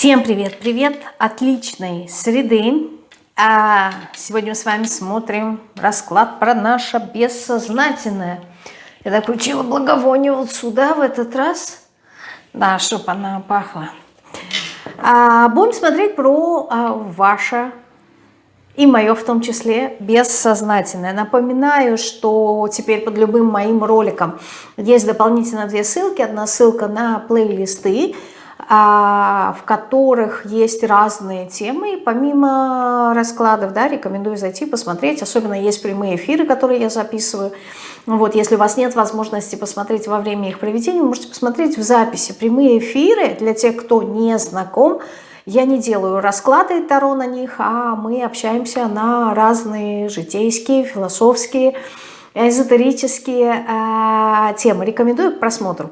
Всем привет, привет, отличной среды. А сегодня мы с вами смотрим расклад про наше бессознательное. Я так включила благовоние вот сюда в этот раз, да, чтобы она пахла. А, будем смотреть про а, ваше и мое в том числе бессознательное. Напоминаю, что теперь под любым моим роликом есть дополнительно две ссылки. Одна ссылка на плейлисты, в которых есть разные темы. И помимо раскладов, да, рекомендую зайти, посмотреть. Особенно есть прямые эфиры, которые я записываю. Вот, если у вас нет возможности посмотреть во время их проведения, вы можете посмотреть в записи. Прямые эфиры, для тех, кто не знаком, я не делаю расклады Таро на них, а мы общаемся на разные житейские, философские, эзотерические э, темы. Рекомендую к просмотру.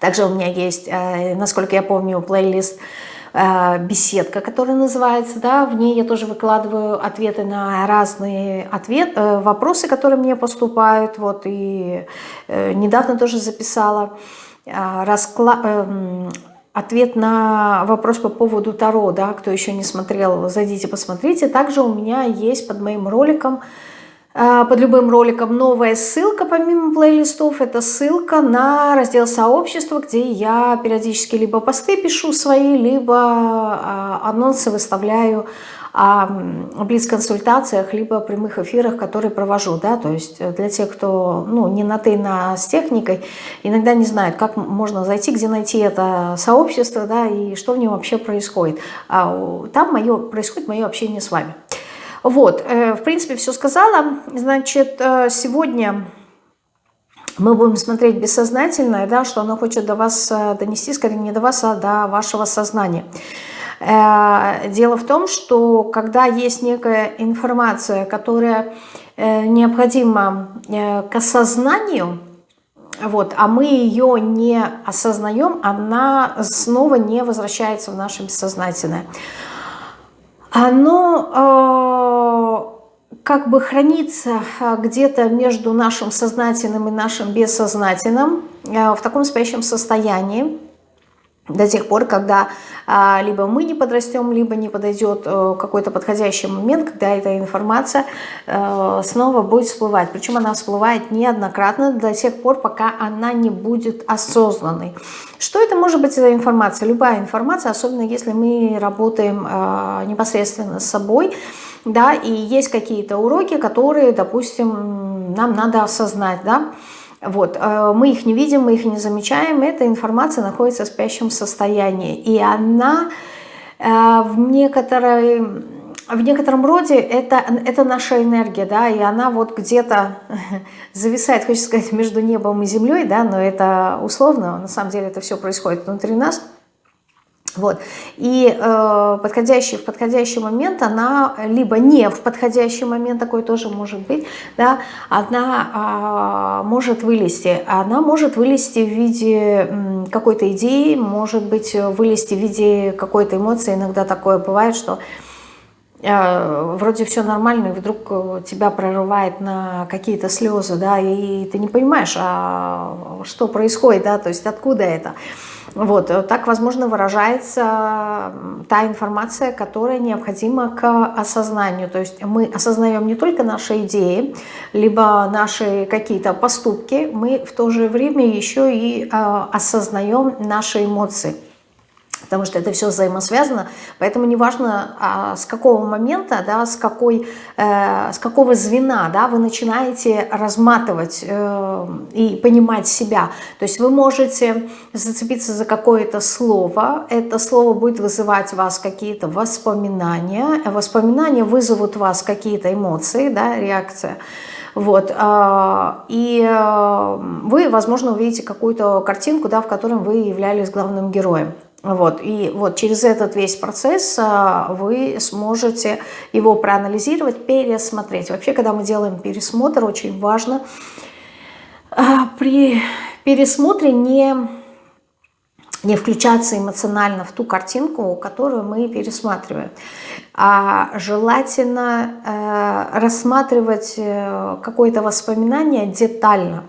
Также у меня есть, э, насколько я помню, плейлист э, беседка, которая называется, да, в ней я тоже выкладываю ответы на разные ответ, э, вопросы, которые мне поступают, вот, и недавно тоже записала расклад, ответ на вопрос по поводу Таро, да, кто еще не смотрел, зайдите, посмотрите. Также у меня есть под моим роликом под любым роликом новая ссылка помимо плейлистов. Это ссылка на раздел сообщества, где я периодически либо посты пишу свои, либо а, анонсы выставляю о блиц-консультациях, либо прямых эфирах, которые провожу. Да? То есть для тех, кто ну, не на «ты», на с техникой, иногда не знают, как можно зайти, где найти это сообщество, да, и что в нем вообще происходит. А там мое, происходит мое общение с вами. Вот, э, в принципе, все сказала. Значит, э, сегодня мы будем смотреть бессознательное, да, что оно хочет до вас э, донести, скорее не до вас, а до вашего сознания. Дело в том, что когда есть некая информация, которая необходима к осознанию, вот, а мы ее не осознаем, она снова не возвращается в наше бессознательное оно э, как бы хранится э, где-то между нашим сознательным и нашим бессознательным э, в таком спящем состоянии до тех пор, когда а, либо мы не подрастем, либо не подойдет а, какой-то подходящий момент, когда эта информация а, снова будет всплывать. Причем она всплывает неоднократно до тех пор, пока она не будет осознанной. Что это может быть за информация? Любая информация, особенно если мы работаем а, непосредственно с собой, да, и есть какие-то уроки, которые, допустим, нам надо осознать, да, вот, э, мы их не видим, мы их не замечаем, эта информация находится в спящем состоянии. И она э, в некоторой в некотором роде это, это наша энергия, да, и она вот где-то зависает, хочется сказать, между небом и землей, да, но это условно, на самом деле это все происходит внутри нас – вот. И э, подходящий, в подходящий момент она, либо не в подходящий момент, такой тоже может быть, да, она э, может вылезти. Она может вылезти в виде какой-то идеи, может быть вылезти в виде какой-то эмоции. Иногда такое бывает, что э, вроде все нормально, и вдруг тебя прорывает на какие-то слезы, да, и ты не понимаешь, а что происходит, да, то есть откуда это. Вот, э, так, возможно, выражается та информация, которая необходима к осознанию. То есть мы осознаем не только наши идеи, либо наши какие-то поступки, мы в то же время еще и э, осознаем наши эмоции потому что это все взаимосвязано, поэтому неважно а, с какого момента, да, с, какой, э, с какого звена да, вы начинаете разматывать э, и понимать себя. То есть вы можете зацепиться за какое-то слово, это слово будет вызывать у вас какие-то воспоминания, воспоминания вызовут у вас какие-то эмоции, да, реакция, вот. А, и э, вы, возможно, увидите какую-то картинку, да, в которой вы являлись главным героем. Вот, и вот через этот весь процесс а, вы сможете его проанализировать, пересмотреть. Вообще, когда мы делаем пересмотр, очень важно а, при пересмотре не, не включаться эмоционально в ту картинку, которую мы пересматриваем. А желательно э, рассматривать э, какое-то воспоминание детально.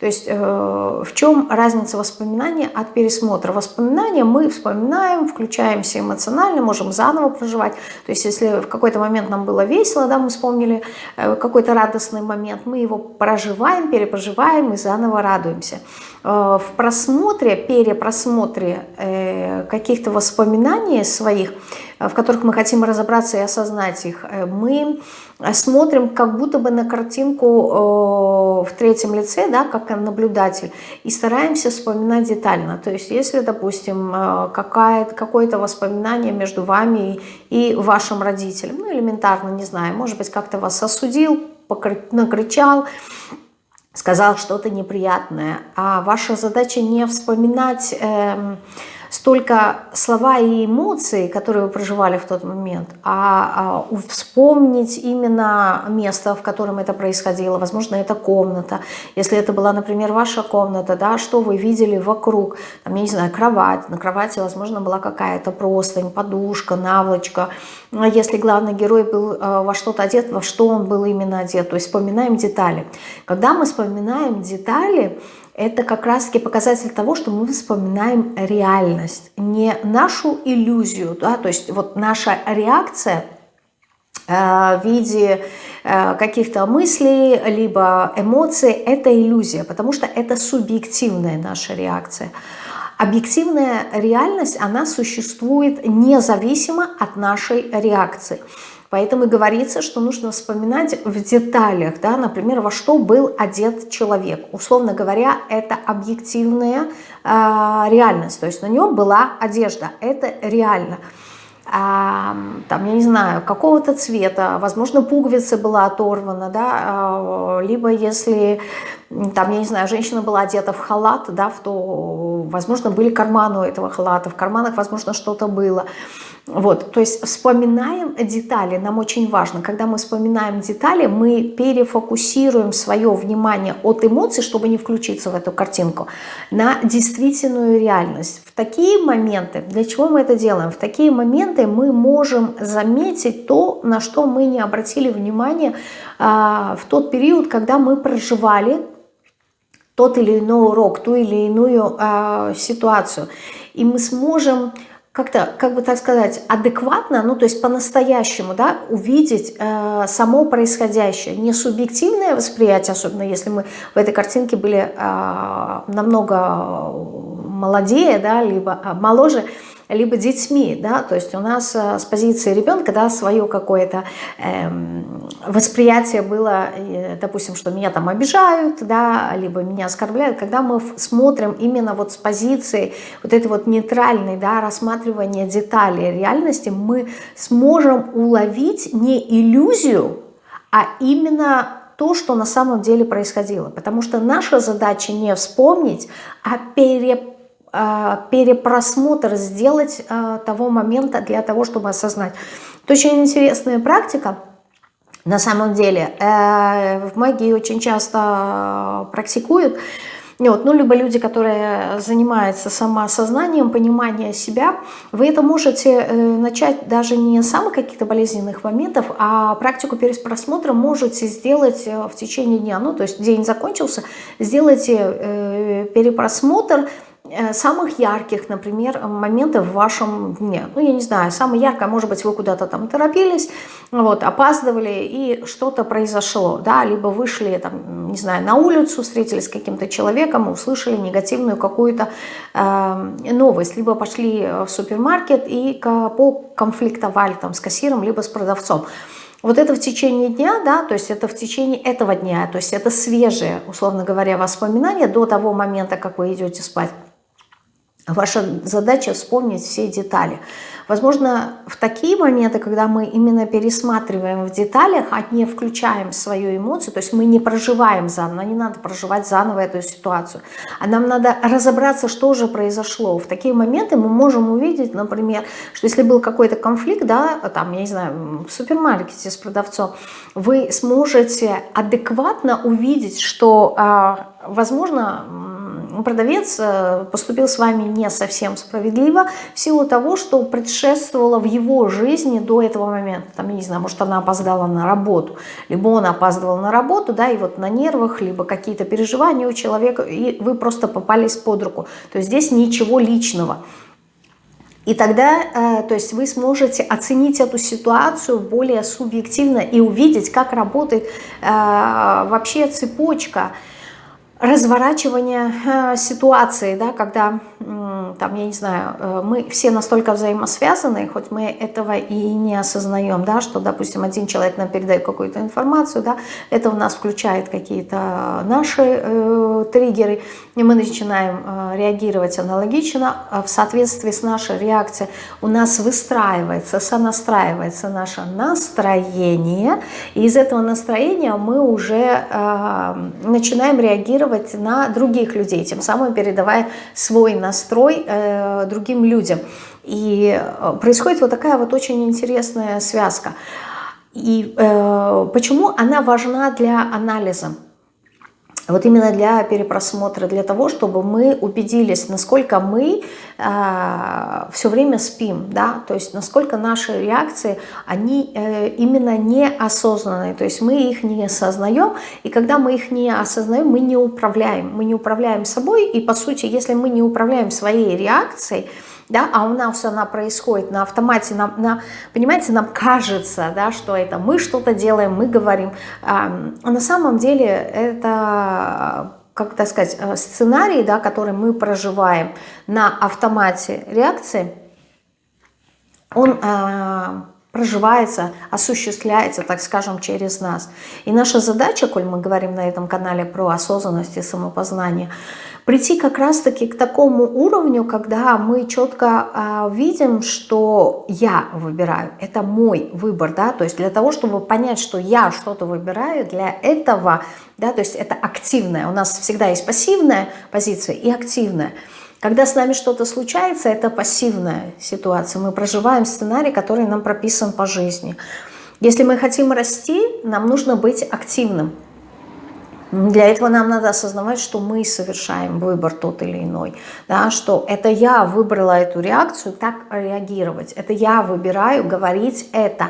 То есть э, в чем разница воспоминания от пересмотра? Воспоминания мы вспоминаем, включаемся эмоционально, можем заново проживать. То есть если в какой-то момент нам было весело, да, мы вспомнили э, какой-то радостный момент, мы его проживаем, перепроживаем и заново радуемся. Э, в просмотре, перепросмотре э, каких-то воспоминаний своих, в которых мы хотим разобраться и осознать их, мы смотрим как будто бы на картинку в третьем лице, да, как наблюдатель, и стараемся вспоминать детально. То есть если, допустим, какое-то воспоминание между вами и вашим родителем, ну элементарно, не знаю, может быть, как-то вас осудил, накричал, сказал что-то неприятное, а ваша задача не вспоминать... Э, столько слова и эмоции, которые вы проживали в тот момент, а, а вспомнить именно место, в котором это происходило. Возможно, это комната. Если это была, например, ваша комната, да, что вы видели вокруг. Там, я не знаю, кровать. На кровати, возможно, была какая-то простынь, подушка, наволочка. Если главный герой был э, во что-то одет, во что он был именно одет. То есть вспоминаем детали. Когда мы вспоминаем детали, это как раз-таки показатель того, что мы вспоминаем реальность, не нашу иллюзию, да, то есть вот наша реакция э, в виде э, каких-то мыслей, либо эмоций, это иллюзия, потому что это субъективная наша реакция. Объективная реальность, она существует независимо от нашей реакции. Поэтому и говорится, что нужно вспоминать в деталях, да, например, во что был одет человек. Условно говоря, это объективная э, реальность, то есть на нем была одежда, это реально. А, там, я не знаю, какого-то цвета, возможно, пуговица была оторвана, да, а, либо если, там, я не знаю, женщина была одета в халат, да, то, возможно, были карманы у этого халата, в карманах, возможно, что-то было. Вот, то есть вспоминаем детали, нам очень важно. Когда мы вспоминаем детали, мы перефокусируем свое внимание от эмоций, чтобы не включиться в эту картинку, на действительную реальность. В такие моменты, для чего мы это делаем? В такие моменты мы можем заметить то, на что мы не обратили внимания а, в тот период, когда мы проживали тот или иной урок, ту или иную а, ситуацию. И мы сможем как-то, как бы так сказать, адекватно, ну то есть по-настоящему, да, увидеть э, само происходящее, не субъективное восприятие, особенно если мы в этой картинке были э, намного молодее, да, либо э, моложе, либо детьми, да, то есть у нас э, с позиции ребенка, да, свое какое-то эм, восприятие было, э, допустим, что меня там обижают, да, либо меня оскорбляют, когда мы смотрим именно вот с позиции вот этой вот нейтральной, да, рассматривания деталей реальности, мы сможем уловить не иллюзию, а именно то, что на самом деле происходило. Потому что наша задача не вспомнить, а пере а, перепросмотр сделать а, того момента для того, чтобы осознать. Это очень интересная практика. На самом деле э, в магии очень часто практикуют. Вот, ну, либо люди, которые занимаются самоосознанием, пониманием себя, вы это можете э, начать даже не с самых каких-то болезненных моментов, а практику переспросмотра можете сделать э, в течение дня. Ну, то есть день закончился, сделайте перепросмотр, самых ярких, например, моментов в вашем дне. Ну, я не знаю, самое яркое, может быть, вы куда-то там торопились, вот, опаздывали, и что-то произошло, да, либо вышли, там, не знаю, на улицу, встретились с каким-то человеком, услышали негативную какую-то э, новость, либо пошли в супермаркет и поконфликтовали там с кассиром, либо с продавцом. Вот это в течение дня, да, то есть это в течение этого дня, то есть это свежие, условно говоря, воспоминания до того момента, как вы идете спать. Ваша задача вспомнить все детали. Возможно, в такие моменты, когда мы именно пересматриваем в деталях, а не включаем свою эмоцию, то есть мы не проживаем заново, не надо проживать заново эту ситуацию, а нам надо разобраться, что же произошло. В такие моменты мы можем увидеть, например, что если был какой-то конфликт, да, там, я не знаю, в супермаркете с продавцом, вы сможете адекватно увидеть, что, а, возможно, продавец э, поступил с вами не совсем справедливо в силу того, что предшествовало в его жизни до этого момента. Там, я не знаю, может, она опоздала на работу, либо он опаздывал на работу, да, и вот на нервах, либо какие-то переживания у человека, и вы просто попались под руку. То есть здесь ничего личного. И тогда, э, то есть вы сможете оценить эту ситуацию более субъективно и увидеть, как работает э, вообще цепочка разворачивания э, ситуации, да, когда, там, я не знаю, э, мы все настолько взаимосвязаны, хоть мы этого и не осознаем, да, что, допустим, один человек нам передает какую-то информацию, да, это у нас включает какие-то наши э, триггеры, и мы начинаем э, реагировать аналогично, в соответствии с нашей реакцией у нас выстраивается, сонастраивается наше настроение, и из этого настроения мы уже э, начинаем реагировать на других людей, тем самым передавая свой настрой э, другим людям. И э, происходит вот такая вот очень интересная связка. И э, почему она важна для анализа? Вот именно для перепросмотра, для того, чтобы мы убедились, насколько мы э, все время спим, да, то есть насколько наши реакции, они э, именно неосознанные, то есть мы их не осознаем, и когда мы их не осознаем, мы не управляем, мы не управляем собой, и по сути, если мы не управляем своей реакцией, да, а у нас она происходит на автомате, нам, на, понимаете, нам кажется, да, что это мы что-то делаем, мы говорим, а на самом деле это как так сказать, э, сценарий, да, который мы проживаем на автомате реакции, он э, проживается, осуществляется, так скажем, через нас. И наша задача, коль мы говорим на этом канале про осознанность и самопознание – прийти как раз-таки к такому уровню, когда мы четко э, видим, что я выбираю, это мой выбор, да, то есть для того, чтобы понять, что я что-то выбираю, для этого, да, то есть это активное, у нас всегда есть пассивная позиция и активная. Когда с нами что-то случается, это пассивная ситуация, мы проживаем сценарий, который нам прописан по жизни. Если мы хотим расти, нам нужно быть активным. Для этого нам надо осознавать, что мы совершаем выбор тот или иной, да, что это я выбрала эту реакцию, так реагировать, это я выбираю говорить это.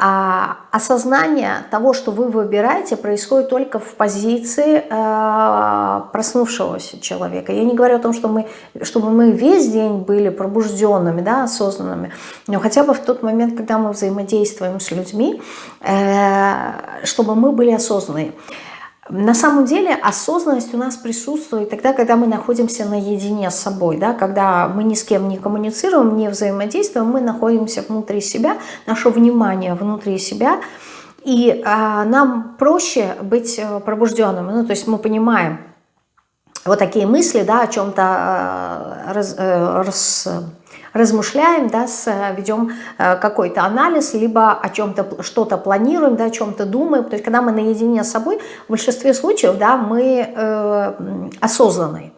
А осознание того, что вы выбираете, происходит только в позиции э, проснувшегося человека. Я не говорю о том, что мы, чтобы мы весь день были пробужденными, да, осознанными, но хотя бы в тот момент, когда мы взаимодействуем с людьми, э, чтобы мы были осознанные. На самом деле осознанность у нас присутствует тогда, когда мы находимся наедине с собой, да, когда мы ни с кем не коммуницируем, не взаимодействуем, мы находимся внутри себя, наше внимание внутри себя, и а, нам проще быть э, пробужденными, ну, то есть мы понимаем вот такие мысли, да, о чем-то э, раз, э, раз, размышляем, да, ведем э, какой-то анализ, либо о чем-то, что-то планируем, да, о чем-то думаем. То есть, когда мы наедине с собой, в большинстве случаев, да, мы э, осознанные.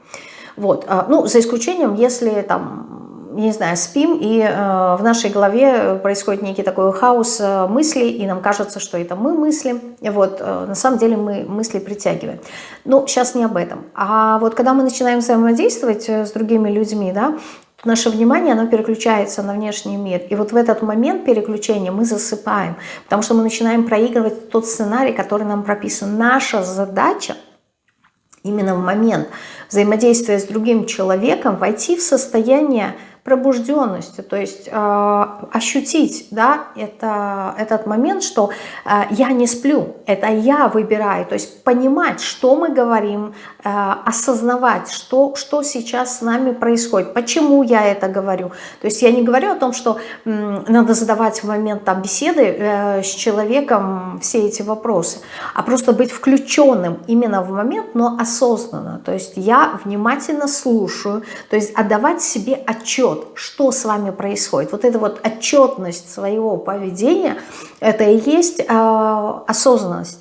Вот. Ну, за исключением, если там не знаю, спим, и э, в нашей голове происходит некий такой хаос э, мыслей, и нам кажется, что это мы мыслим. Вот, э, на самом деле мы мысли притягиваем. Но сейчас не об этом. А вот когда мы начинаем взаимодействовать э, с другими людьми, да, наше внимание, оно переключается на внешний мир. И вот в этот момент переключения мы засыпаем, потому что мы начинаем проигрывать тот сценарий, который нам прописан. Наша задача именно в момент взаимодействия с другим человеком войти в состояние пробужденности, то есть э, ощутить да, это, этот момент, что э, я не сплю, это я выбираю, то есть понимать, что мы говорим, э, осознавать, что, что сейчас с нами происходит, почему я это говорю. То есть я не говорю о том, что э, надо задавать в момент там, беседы э, с человеком все эти вопросы, а просто быть включенным именно в момент, но осознанно. То есть я внимательно слушаю, то есть отдавать себе отчет, отчет, что с вами происходит. Вот эта вот отчетность своего поведения, это и есть э, осознанность.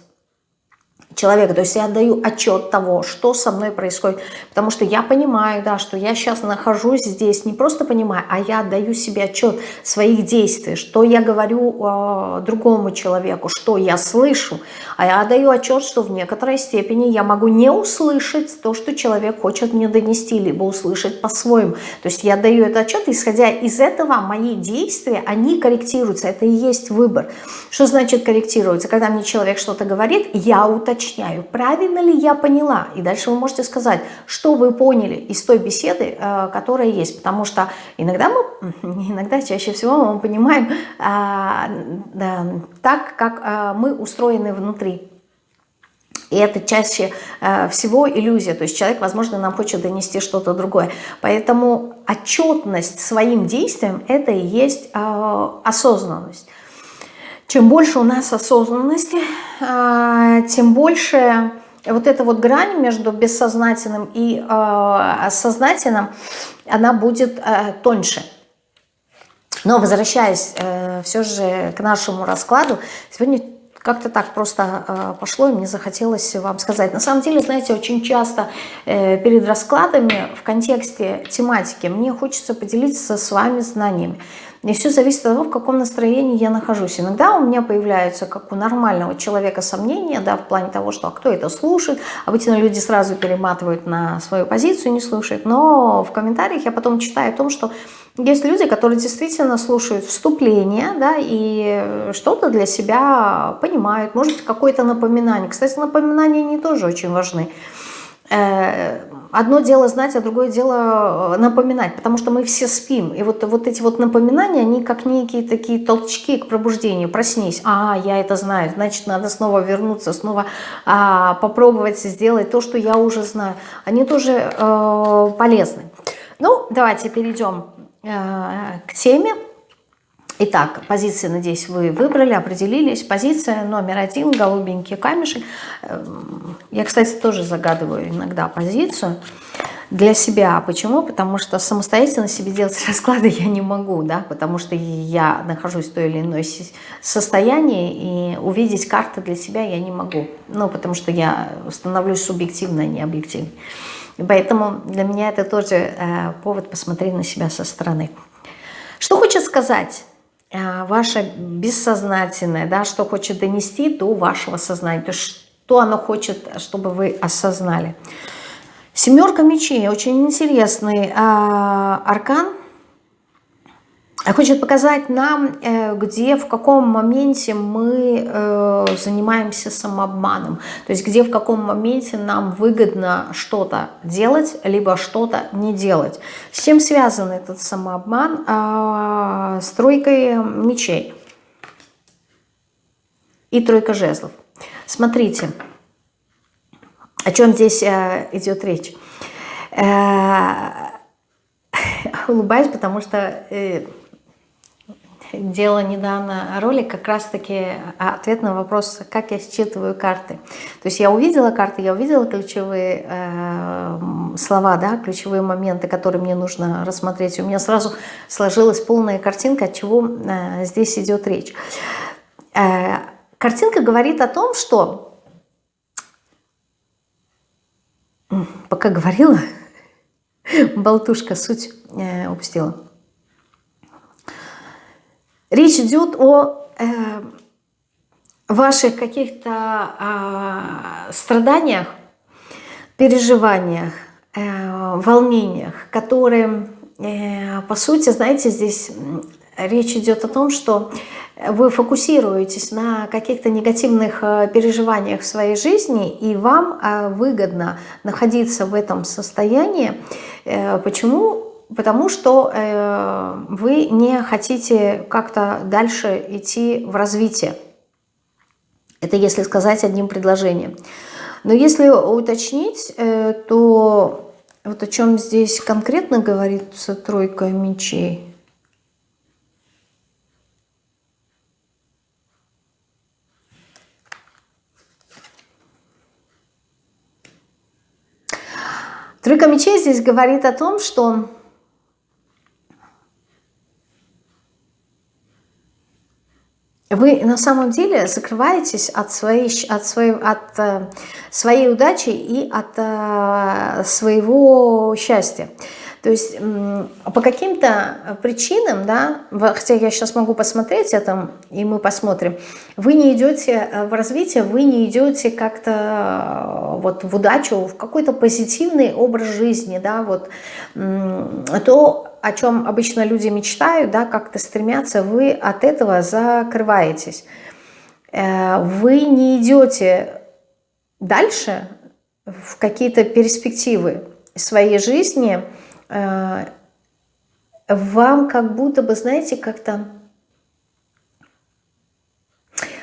Человека. То есть я отдаю отчет того, что со мной происходит. Потому что я понимаю, да, что я сейчас нахожусь здесь, не просто понимаю, а я отдаю себе отчет своих действий, что я говорю э, другому человеку, что я слышу. А я отдаю отчет, что в некоторой степени я могу не услышать то, что человек хочет мне донести, либо услышать по-своему. То есть я отдаю этот отчет, исходя из этого мои действия, они корректируются. Это и есть выбор. Что значит корректируются? Когда мне человек что-то говорит, я уточняю уточняю, правильно ли я поняла. И дальше вы можете сказать, что вы поняли из той беседы, э, которая есть. Потому что иногда мы, иногда, чаще всего мы понимаем а, так, как э, мы устроены внутри. И это чаще э, всего иллюзия. То есть человек, возможно, нам хочет донести что-то другое. Поэтому отчетность своим действиям – это и есть осознанность. Чем больше у нас осознанности, а, тем больше вот эта вот грань между бессознательным и а, сознательным, она будет а, тоньше. Но возвращаясь э, все же к нашему раскладу, сегодня как-то так просто пошло, и мне захотелось вам сказать. На самом деле, знаете, очень часто э, перед раскладами в контексте тематики мне хочется поделиться с вами знаниями. И все зависит от того, в каком настроении я нахожусь. Иногда у меня появляются, как у нормального человека, сомнения, да, в плане того, что а кто это слушает. Обычно люди сразу перематывают на свою позицию, не слушают. Но в комментариях я потом читаю о том, что есть люди, которые действительно слушают вступление, да, и что-то для себя понимают, может какое-то напоминание. Кстати, напоминания не тоже очень важны. Э, одно дело знать, а другое дело э, напоминать, потому что мы все спим. И вот, вот эти вот напоминания, они как некие такие толчки к пробуждению. Проснись, а, я это знаю, значит, надо снова вернуться, снова а, попробовать сделать то, что я уже знаю. Они тоже э, полезны. Ну, давайте перейдем э, к теме. Итак, позиции, надеюсь, вы выбрали, определились. Позиция номер один, голубенький камешек. Эм, я, кстати, тоже загадываю иногда позицию для себя. Почему? Потому что самостоятельно себе делать расклады я не могу, да, потому что я нахожусь в той или иной состоянии, и увидеть карты для себя я не могу. Ну, потому что я становлюсь субъективно, а не объективно. И поэтому для меня это тоже э, повод посмотреть на себя со стороны. Что хочет сказать ваше бессознательное, да, что хочет донести до вашего сознания, то что оно хочет, чтобы вы осознали. Семерка мечей, очень интересный а, аркан, хочет показать нам, э, где, в каком моменте мы э, занимаемся самообманом. То есть где, в каком моменте нам выгодно что-то делать, либо что-то не делать. С чем связан этот самообман? А, с тройкой мечей и тройка жезлов. Смотрите, о чем здесь э, идет речь. Улыбаюсь, потому что делала недавно ролик как раз-таки а, ответ на вопрос, как я считываю карты. То есть я увидела карты, я увидела ключевые э, слова, да, ключевые моменты, которые мне нужно рассмотреть. У меня сразу сложилась полная картинка, от чего э, здесь идет речь. Э, картинка говорит о том, что... Пока говорила, болтушка суть э, упустила Речь идет о э, ваших каких-то э, страданиях, переживаниях, э, волнениях, которые, э, по сути, знаете, здесь речь идет о том, что вы фокусируетесь на каких-то негативных э, переживаниях в своей жизни, и вам э, выгодно находиться в этом состоянии. Э, почему? Потому что э, вы не хотите как-то дальше идти в развитие. Это если сказать одним предложением. Но если уточнить, э, то вот о чем здесь конкретно говорится тройка мечей. Тройка мечей здесь говорит о том, что вы на самом деле закрываетесь от своей, от своей, от, э, своей удачи и от э, своего счастья. То есть по каким-то причинам, да, хотя я сейчас могу посмотреть это, и мы посмотрим, вы не идете э, в развитие, вы не идете как-то э, вот в удачу, в какой-то позитивный образ жизни, да, вот то, о чем обычно люди мечтают, да, как-то стремятся, вы от этого закрываетесь. Э, вы не идете дальше в какие-то перспективы своей жизни, Э, вам как будто бы, знаете, как-то...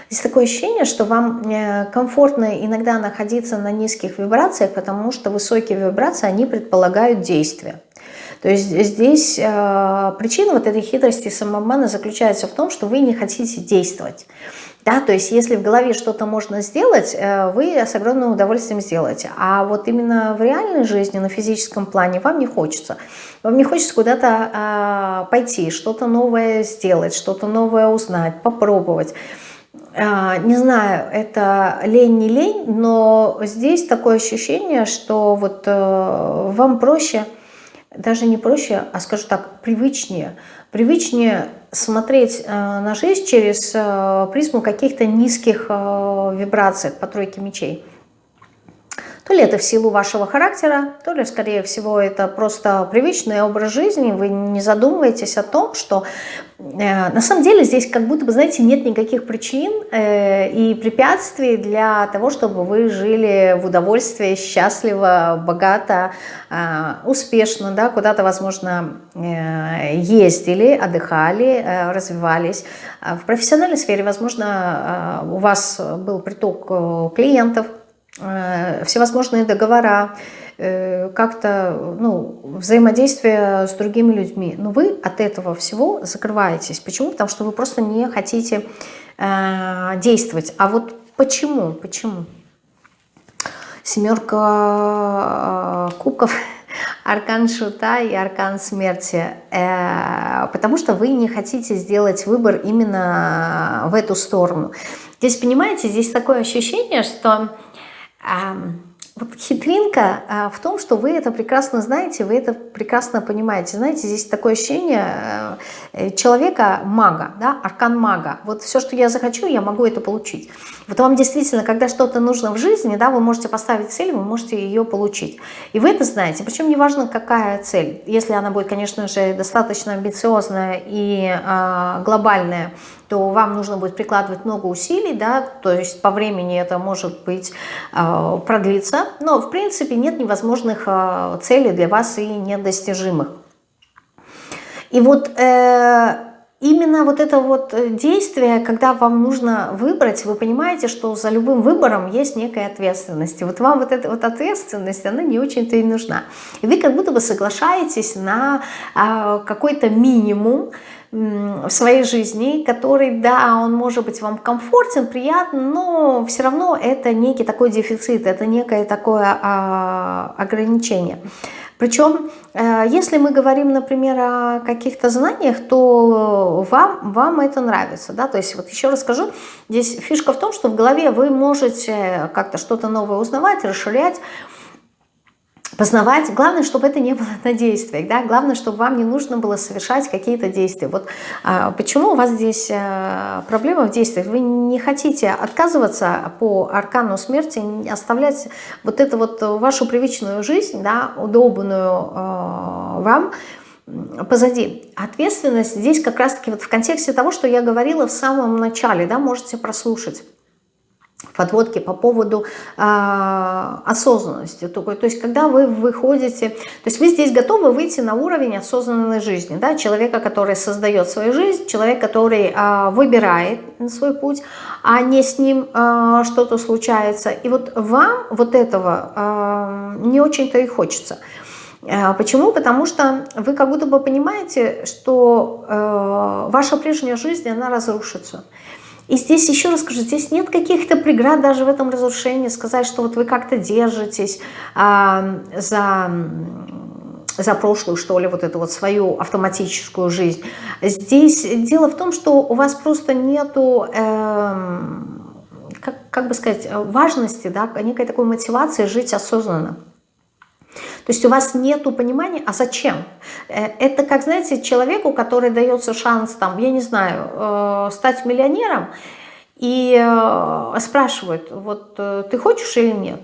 Здесь такое ощущение, что вам э, комфортно иногда находиться на низких вибрациях, потому что высокие вибрации, они предполагают действие. То есть здесь э, причина вот этой хитрости самообмана заключается в том, что вы не хотите действовать. Да, то есть если в голове что-то можно сделать, э, вы с огромным удовольствием сделаете. А вот именно в реальной жизни, на физическом плане вам не хочется. Вам не хочется куда-то а, пойти, что-то новое сделать, что-то новое узнать, попробовать. А, не знаю, это лень, не лень, но здесь такое ощущение, что вот а, вам проще, даже не проще, а скажу так, привычнее, привычнее смотреть э, на жизнь через э, призму каких-то низких э, вибраций по тройке мечей. То ли это в силу вашего характера, то ли, скорее всего, это просто привычный образ жизни. Вы не задумываетесь о том, что э, на самом деле здесь как будто бы, знаете, нет никаких причин э, и препятствий для того, чтобы вы жили в удовольствии, счастливо, богато, э, успешно, да, куда-то, возможно, э, ездили, отдыхали, э, развивались. В профессиональной сфере, возможно, э, у вас был приток э, клиентов, всевозможные договора, э, как-то ну, взаимодействие с другими людьми. Но вы от этого всего закрываетесь. Почему? Потому что вы просто не хотите э, действовать. А вот почему? Почему? Семерка э, кубков, аркан шута и аркан смерти. Э, потому что вы не хотите сделать выбор именно в эту сторону. Здесь, понимаете, здесь такое ощущение, что вот хитринка а, в том, что вы это прекрасно знаете, вы это прекрасно понимаете. Знаете, здесь такое ощущение э, человека-мага, да, аркан-мага. Вот все, что я захочу, я могу это получить. Вот вам действительно, когда что-то нужно в жизни, да, вы можете поставить цель, вы можете ее получить. И вы это знаете. Причем неважно, какая цель. Если она будет, конечно же, достаточно амбициозная и э, глобальная, то вам нужно будет прикладывать много усилий, да, то есть по времени это может быть э, продлиться, но в принципе нет невозможных э, целей для вас и недостижимых. И вот э, именно вот это вот действие, когда вам нужно выбрать, вы понимаете, что за любым выбором есть некая ответственность. И вот вам вот эта вот ответственность, она не очень-то и нужна. И вы как будто бы соглашаетесь на э, какой-то минимум, в своей жизни, который, да, он может быть вам комфортен, приятен, но все равно это некий такой дефицит, это некое такое а, ограничение. Причем, э, если мы говорим, например, о каких-то знаниях, то вам, вам это нравится. Да? То есть, вот еще раз скажу, здесь фишка в том, что в голове вы можете как-то что-то новое узнавать, расширять, познавать. Главное, чтобы это не было на действиях, да, главное, чтобы вам не нужно было совершать какие-то действия. Вот а, почему у вас здесь а, проблема в действиях? Вы не хотите отказываться по аркану смерти, оставлять вот эту вот вашу привычную жизнь, да, удобную а, вам, позади. Ответственность здесь как раз-таки вот в контексте того, что я говорила в самом начале, да, можете прослушать подводки по поводу э, осознанности. То, то есть, когда вы выходите, то есть вы здесь готовы выйти на уровень осознанной жизни, да, человека, который создает свою жизнь, человек, который э, выбирает свой путь, а не с ним э, что-то случается. И вот вам вот этого э, не очень-то и хочется. Почему? Потому что вы как будто бы понимаете, что э, ваша прежняя жизнь, она разрушится. И здесь, еще раз скажу, здесь нет каких-то преград даже в этом разрушении, сказать, что вот вы как-то держитесь а, за за прошлую, что ли, вот эту вот свою автоматическую жизнь. Здесь дело в том, что у вас просто нету, э, как, как бы сказать, важности, да, некой такой мотивации жить осознанно. То есть у вас нет понимания, а зачем? Э, это как, знаете, человеку, который дается шанс, там, я не знаю, э, стать миллионером, и э, спрашивают, вот ты хочешь или нет?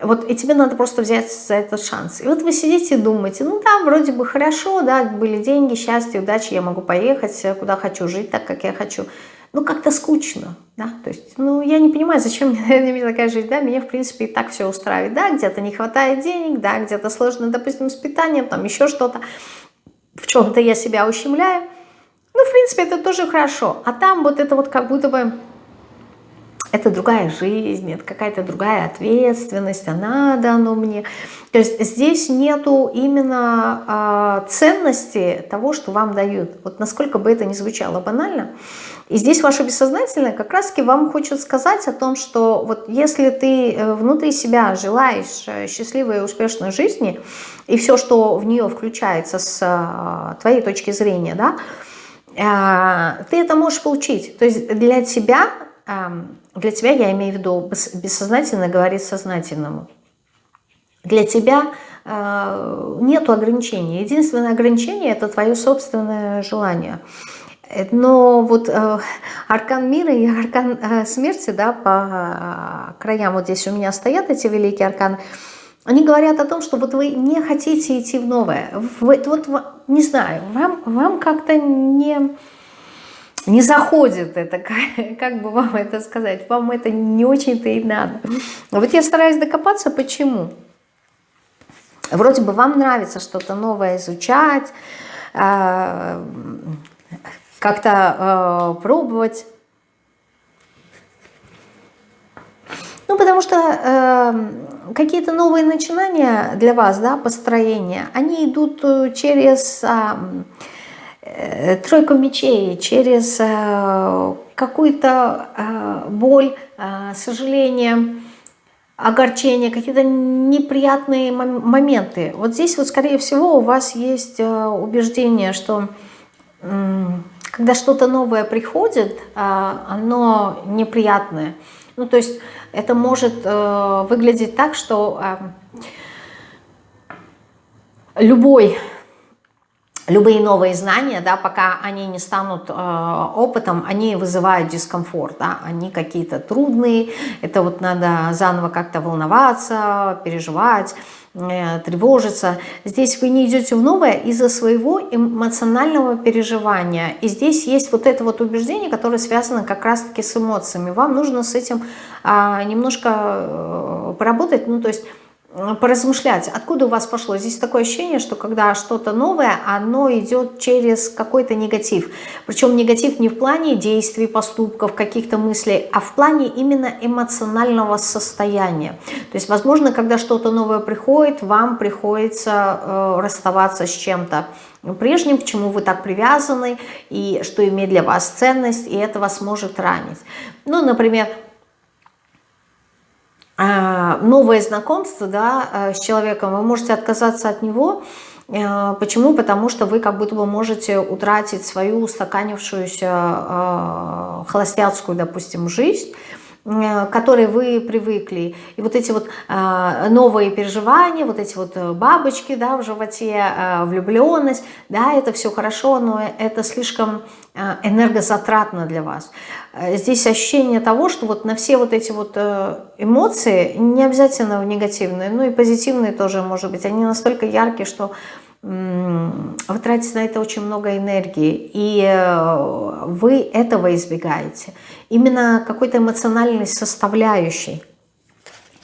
Вот, и тебе надо просто взять за этот шанс. И вот вы сидите и думаете, ну да, вроде бы хорошо, да, были деньги, счастье, удачи, я могу поехать, куда хочу, жить так, как я хочу. Ну, как-то скучно, да, то есть, ну, я не понимаю, зачем мне, такая жизнь, да, меня, в принципе, и так все устраивает, да, где-то не хватает денег, да, где-то сложно, допустим, с питанием, там еще что-то, в чем-то я себя ущемляю, ну, в принципе, это тоже хорошо, а там вот это вот как будто бы это другая жизнь, это какая-то другая ответственность, а надо оно мне. То есть здесь нету именно э, ценности того, что вам дают. Вот насколько бы это ни звучало банально. И здесь ваше бессознательное как раз-таки вам хочет сказать о том, что вот если ты э, внутри себя желаешь э, счастливой и успешной жизни, и все, что в нее включается с э, твоей точки зрения, да, ты это можешь получить. То есть для тебя для тебя, я имею в виду, бессознательно говорит сознательному. Для тебя э, нет ограничений. Единственное ограничение – это твое собственное желание. Но вот э, аркан мира и аркан э, смерти, да, по э, краям вот здесь у меня стоят эти великие арканы, они говорят о том, что вот вы не хотите идти в новое. Вы, вот, не знаю, вам, вам как-то не не заходит это, как, бы вам это сказать, вам это не очень-то и надо. Вот я стараюсь докопаться, почему. Вроде бы вам нравится что-то новое изучать, э, как-то э, пробовать. Ну, потому что какие-то новые начинания для вас, да, построения, они идут через... Э, Э, тройку мечей, через э, какую-то э, боль, сожаление, огорчение, какие-то неприятные моменты. Вот здесь вот, скорее всего, у вас есть убеждение, что когда что-то новое приходит, оно неприятное. Ну, то есть это может выглядеть так, что любой любые новые знания, да, пока они не станут э, опытом, они вызывают дискомфорт, да, они какие-то трудные, это вот надо заново как-то волноваться, переживать, э, тревожиться. Здесь вы не идете в новое из-за своего эмоционального переживания, и здесь есть вот это вот убеждение, которое связано как раз-таки с эмоциями. Вам нужно с этим э, немножко э, поработать, ну, то есть поразмышлять, откуда у вас пошло. Здесь такое ощущение, что когда что-то новое, оно идет через какой-то негатив. Причем негатив не в плане действий, поступков, каких-то мыслей, а в плане именно эмоционального состояния. То есть, возможно, когда что-то новое приходит, вам приходится э, расставаться с чем-то прежним, к чему вы так привязаны, и что имеет для вас ценность, и это вас может ранить. Ну, например, новое знакомство да, э, с человеком, вы можете отказаться от него. Э, почему? Потому что вы как будто бы можете утратить свою устаканившуюся э, холостяцкую, допустим, жизнь, к которой вы привыкли. И вот эти вот новые переживания, вот эти вот бабочки да, в животе, влюбленность, да, это все хорошо, но это слишком Э, энергозатратно для вас. Э, здесь ощущение того, что вот на все вот эти вот э, эмоции, не обязательно негативные, но и позитивные тоже, может быть, они настолько яркие, что вы тратите на это очень много энергии, и вы этого избегаете. Именно какой-то эмоциональной составляющей,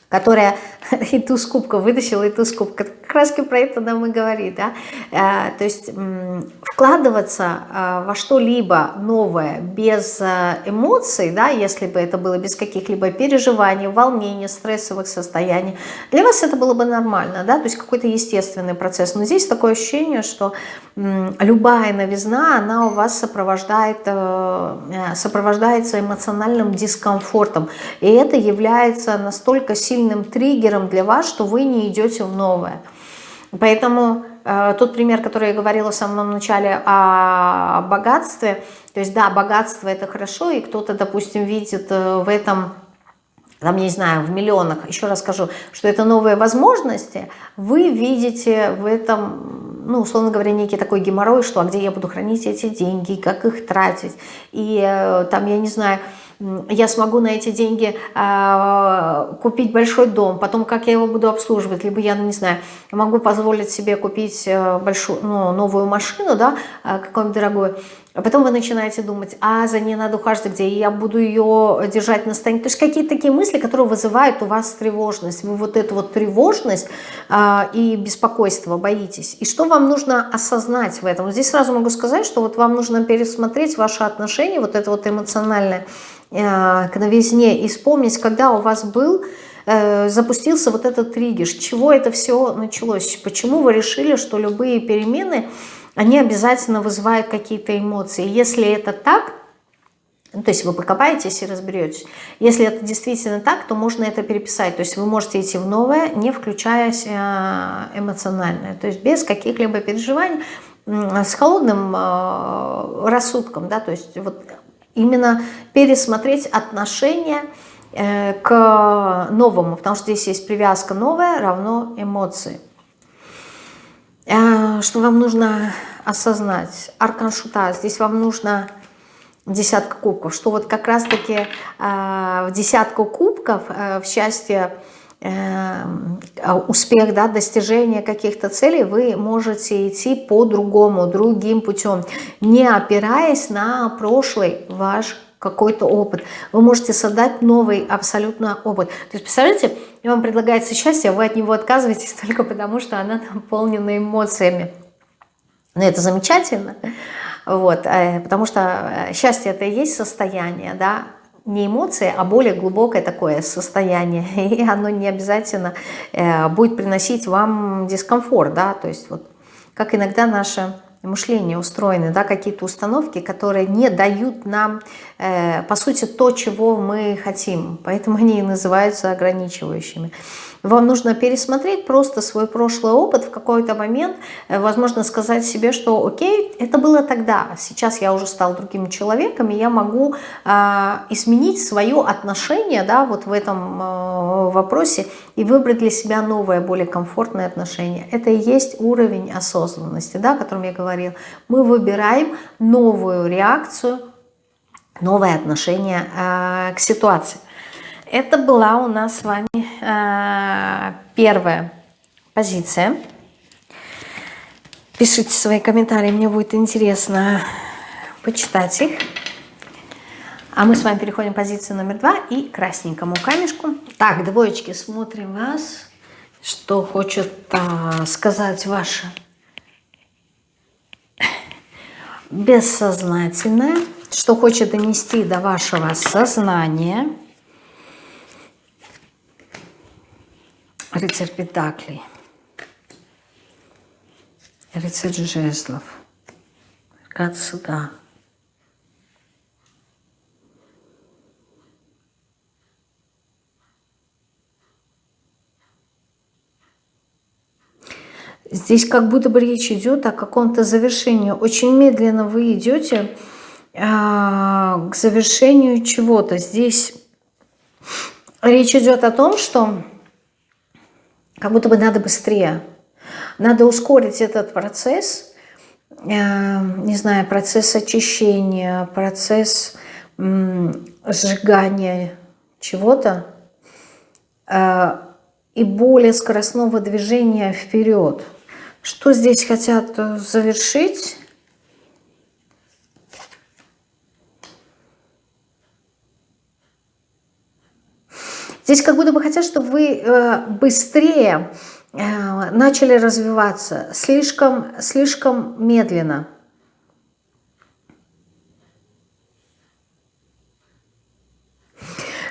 которая и туз кубка вытащила, и туз кубка. Как раз про это нам и говорит. Да? Э, то есть вкладываться э, во что-либо новое без э, эмоций, да, если бы это было без каких-либо переживаний, волнений, стрессовых состояний, для вас это было бы нормально, да, то есть какой-то естественный процесс. Но здесь такое ощущение, что любая новизна, она у вас сопровождает, сопровождается эмоциональным дискомфортом. И это является настолько сильным триггером для вас, что вы не идете в новое. Поэтому э, тот пример, который я говорила в самом начале о богатстве, то есть да, богатство это хорошо, и кто-то, допустим, видит э, в этом там, я не знаю, в миллионах, еще раз скажу, что это новые возможности, вы видите в этом, ну, условно говоря, некий такой геморрой, что а где я буду хранить эти деньги, как их тратить, и э, там, я не знаю, я смогу на эти деньги э, купить большой дом, потом как я его буду обслуживать, либо я, ну, не знаю, могу позволить себе купить э, большую, ну, новую машину, да, э, какую-нибудь дорогую, а потом вы начинаете думать, а за ней надо ухаживать, где я буду ее держать на стороне. То есть какие-то такие мысли, которые вызывают у вас тревожность. Вы вот эту вот тревожность э, и беспокойство боитесь. И что вам нужно осознать в этом? Здесь сразу могу сказать, что вот вам нужно пересмотреть ваши отношения, вот это вот эмоциональное Э, к новизне и вспомнить, когда у вас был, э, запустился вот этот триггер, с чего это все началось, почему вы решили, что любые перемены, они обязательно вызывают какие-то эмоции. Если это так, ну, то есть вы покопаетесь и разберетесь. Если это действительно так, то можно это переписать. То есть вы можете идти в новое, не включаясь э, эмоционально. То есть без каких-либо переживаний, с холодным рассудком. Да? То есть вот именно пересмотреть отношение э, к новому, потому что здесь есть привязка новая равно эмоции. Э, что вам нужно осознать? Аркан Шута, здесь вам нужно десятка кубков, что вот как раз-таки э, в десятку кубков в счастье Эм, успех, да, достижение каких-то целей, вы можете идти по-другому, другим путем, не опираясь на прошлый ваш какой-то опыт. Вы можете создать новый абсолютно опыт. То есть, представляете, вам предлагается счастье, а вы от него отказываетесь только потому, что она наполнена эмоциями. Но это замечательно, вот, э, потому что э, счастье это и есть состояние, да, не эмоции, а более глубокое такое состояние. И оно не обязательно э, будет приносить вам дискомфорт, да, то есть вот как иногда наше мышление устроено, да, какие-то установки, которые не дают нам, э, по сути, то, чего мы хотим. Поэтому они и называются ограничивающими. Вам нужно пересмотреть просто свой прошлый опыт в какой-то момент, э, возможно, сказать себе, что окей, это было тогда, сейчас я уже стал другим человеком, и я могу э, изменить свое отношение да, вот в этом э, вопросе и выбрать для себя новое, более комфортное отношение. Это и есть уровень осознанности, да, о котором я говорил. Мы выбираем новую реакцию, новое отношение э, к ситуации. Это была у нас с вами э, первая позиция. Пишите свои комментарии, мне будет интересно почитать их. А мы с вами переходим к позиции номер два и красненькому камешку. Так, двоечки, смотрим вас. Что хочет а, сказать ваше бессознательное, что хочет донести до вашего сознания – Рыцарь Педаклей. Рыцарь жезлов. Аркад суда. Здесь как будто бы речь идет о каком-то завершении. Очень медленно вы идете а, к завершению чего-то. Здесь речь идет о том, что как будто бы надо быстрее. Надо ускорить этот процесс, э, не знаю, процесс очищения, процесс сжигания чего-то э, и более скоростного движения вперед. Что здесь хотят завершить? Здесь как будто бы хотят, чтобы вы э, быстрее э, начали развиваться, слишком, слишком медленно.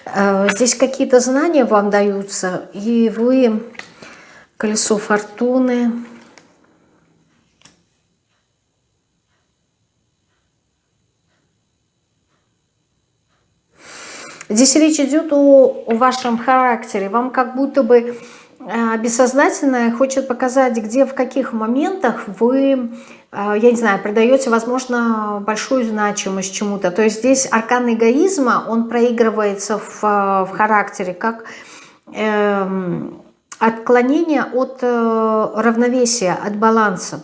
Э, здесь какие-то знания вам даются, и вы колесо фортуны, Здесь речь идет о, вашем характере. Вам как будто бы э, бессознательное хочет показать, где, в каких моментах вы, э, я не знаю, придаете, возможно, большую значимость чему-то. То есть здесь аркан эгоизма, он проигрывается в, в характере, как э, отклонение от э, равновесия, от баланса.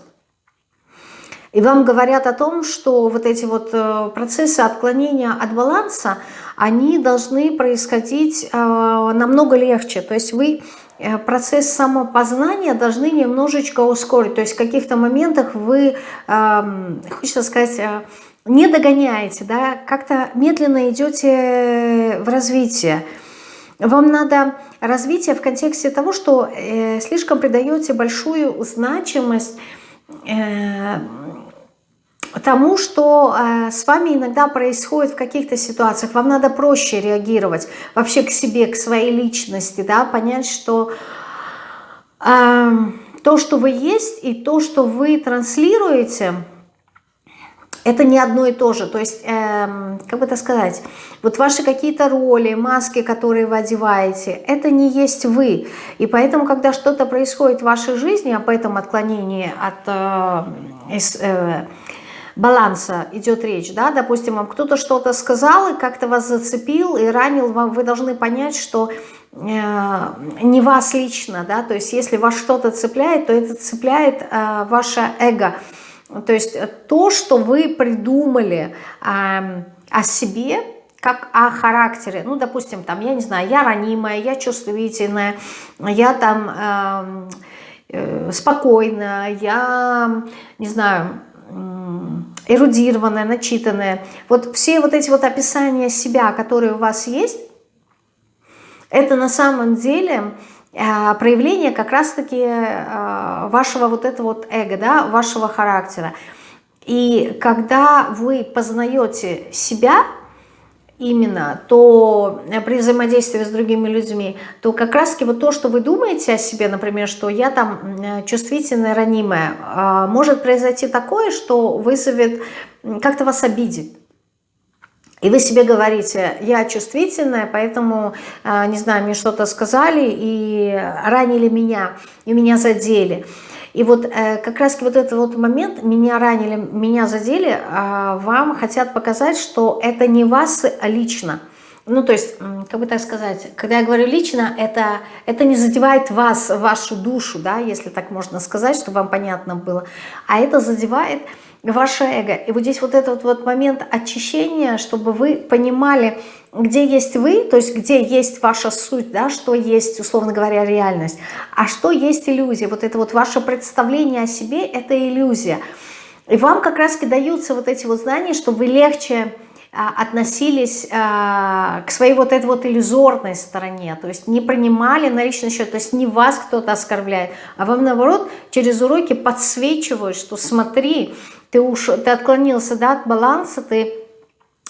И вам говорят о том, что вот эти вот э, процессы отклонения от баланса, они должны происходить э, намного легче. То есть вы э, процесс самопознания должны немножечко ускорить. То есть в каких-то моментах вы, эм, хочется сказать, не догоняете, да, как-то медленно идете в развитие. Вам надо развитие в контексте того, что слишком придаете большую значимость тому, что э, с вами иногда происходит в каких-то ситуациях. Вам надо проще реагировать вообще к себе, к своей личности, да, понять, что э, то, что вы есть, и то, что вы транслируете, это не одно и то же. То есть, э, как бы это сказать, вот ваши какие-то роли, маски, которые вы одеваете, это не есть вы. И поэтому, когда что-то происходит в вашей жизни, об этом отклонении от... Э, э, баланса идет речь, да, допустим, вам кто-то что-то сказал и как-то вас зацепил и ранил, вам, вы должны понять, что э, не вас лично, да, то есть если вас что-то цепляет, то это цепляет э, ваше эго, то есть то, что вы придумали э, о себе, как о характере, ну, допустим, там, я не знаю, я ранимая, я чувствительная, я там э, э, спокойная, я, не знаю, эрудированная, начитанная. Вот все вот эти вот описания себя, которые у вас есть, это на самом деле э, проявление как раз-таки э, вашего вот этого вот эго, да, вашего характера. И когда вы познаете себя, именно, то э, при взаимодействии с другими людьми, то как раз вот то, что вы думаете о себе, например, что я там э, чувствительная, ранимая, может произойти такое, что вызовет, как-то вас обидит. И вы себе говорите, я чувствительная, поэтому, э, не знаю, мне что-то сказали и ранили меня, и меня задели. И вот э, как раз вот этот вот момент, меня ранили, меня задели, э, вам хотят показать, что это не вас лично. Ну, то есть, как бы так сказать, когда я говорю лично, это, это не задевает вас, вашу душу, да, если так можно сказать, чтобы вам понятно было, а это задевает ваше эго. И вот здесь вот этот вот момент очищения, чтобы вы понимали, где есть вы, то есть где есть ваша суть, да, что есть, условно говоря, реальность, а что есть иллюзия. Вот это вот ваше представление о себе – это иллюзия. И вам как раз даются вот эти вот знания, чтобы вы легче а, относились а, к своей вот этой вот иллюзорной стороне, то есть не принимали на личный счет, то есть не вас кто-то оскорбляет, а вам наоборот через уроки подсвечивают, что смотри, ты, уж, ты отклонился да, от баланса, ты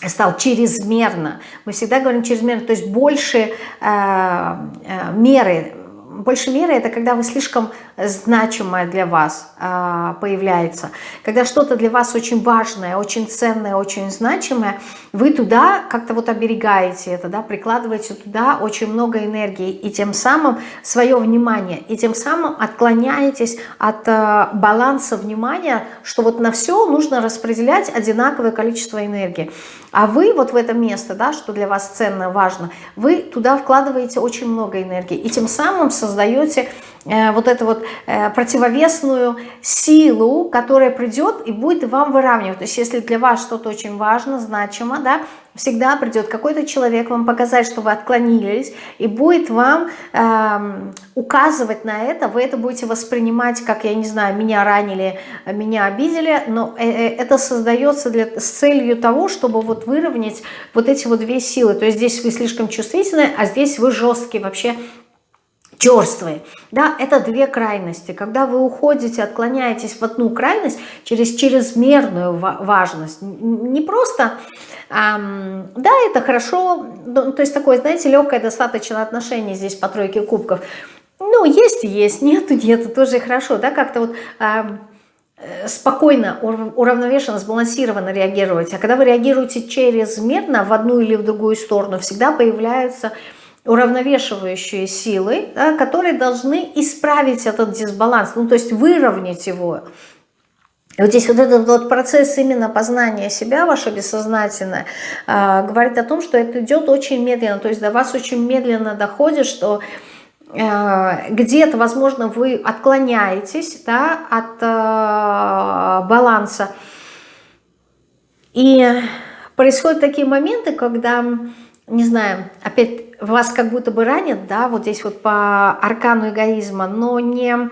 стал чрезмерно. Мы всегда говорим чрезмерно, то есть больше э, э, меры. Больше меры это когда вы слишком значимое для вас а, появляется. Когда что-то для вас очень важное, очень ценное, очень значимое, вы туда как-то вот оберегаете это, да, прикладываете туда очень много энергии и тем самым свое внимание, и тем самым отклоняетесь от а, баланса внимания, что вот на все нужно распределять одинаковое количество энергии. А вы вот в это место, да, что для вас ценно, важно, вы туда вкладываете очень много энергии и тем самым создаете Э, вот эту вот э, противовесную силу, которая придет и будет вам выравнивать. То есть если для вас что-то очень важно, значимо, да, всегда придет какой-то человек вам показать, что вы отклонились, и будет вам э, указывать на это, вы это будете воспринимать, как, я не знаю, меня ранили, меня обидели, но э, э, это создается для, с целью того, чтобы вот выровнять вот эти вот две силы. То есть здесь вы слишком чувствительны, а здесь вы жесткие вообще черствые. Да, это две крайности. Когда вы уходите, отклоняетесь в одну крайность через чрезмерную важность, не просто, эм, да, это хорошо, то есть такое, знаете, легкое достаточно отношение здесь по тройке кубков. Ну, есть и есть, нету, нету, тоже хорошо, да, как-то вот... Эм, спокойно, уравновешенно, сбалансированно реагировать. А когда вы реагируете чрезмерно в одну или в другую сторону, всегда появляются уравновешивающие силы, да, которые должны исправить этот дисбаланс, ну то есть выровнять его. И вот здесь вот этот вот процесс именно познания себя, ваше бессознательное, э, говорит о том, что это идет очень медленно, то есть до вас очень медленно доходит, что э, где-то, возможно, вы отклоняетесь да, от э, баланса. И происходят такие моменты, когда, не знаю, опять вас как будто бы ранят, да, вот здесь вот по аркану эгоизма, но не,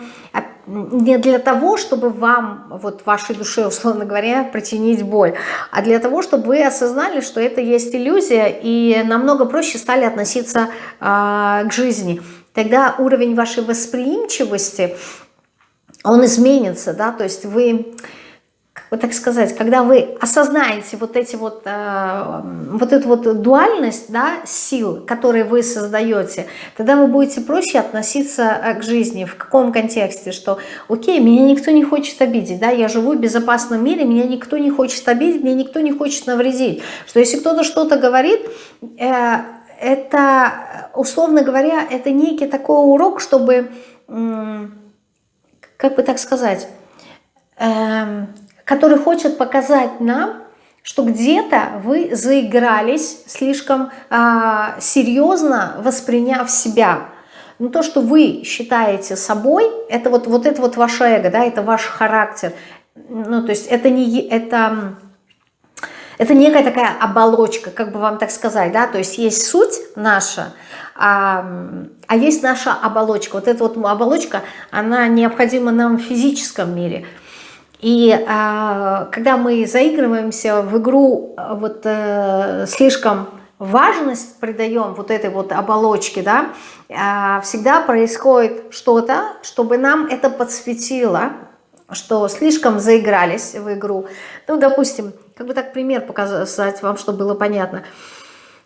не для того, чтобы вам, вот вашей душе, условно говоря, причинить боль, а для того, чтобы вы осознали, что это есть иллюзия, и намного проще стали относиться э, к жизни. Тогда уровень вашей восприимчивости, он изменится, да, то есть вы вот так сказать, когда вы осознаете вот эти вот, э, вот эту вот дуальность, да, сил, которые вы создаете, тогда вы будете проще относиться э, к жизни. В каком контексте? Что, окей, меня никто не хочет обидеть, да, я живу в безопасном мире, меня никто не хочет обидеть, мне никто не хочет навредить. Что если кто-то что-то говорит, э, это, условно говоря, это некий такой урок, чтобы, как бы так сказать, э, который хочет показать нам, что где-то вы заигрались слишком а, серьезно, восприняв себя. Но то, что вы считаете собой, это вот, вот это вот ваше эго, да, это ваш характер. Ну, то есть это не... Это, это некая такая оболочка, как бы вам так сказать, да, то есть есть суть наша, а, а есть наша оболочка. Вот эта вот оболочка, она необходима нам в физическом мире – и а, когда мы заигрываемся в игру а, вот э, слишком важность придаем вот этой вот оболочке, да, а, всегда происходит что-то, чтобы нам это подсветило, что слишком заигрались в игру. Ну, допустим, как бы так пример показать вам, чтобы было понятно.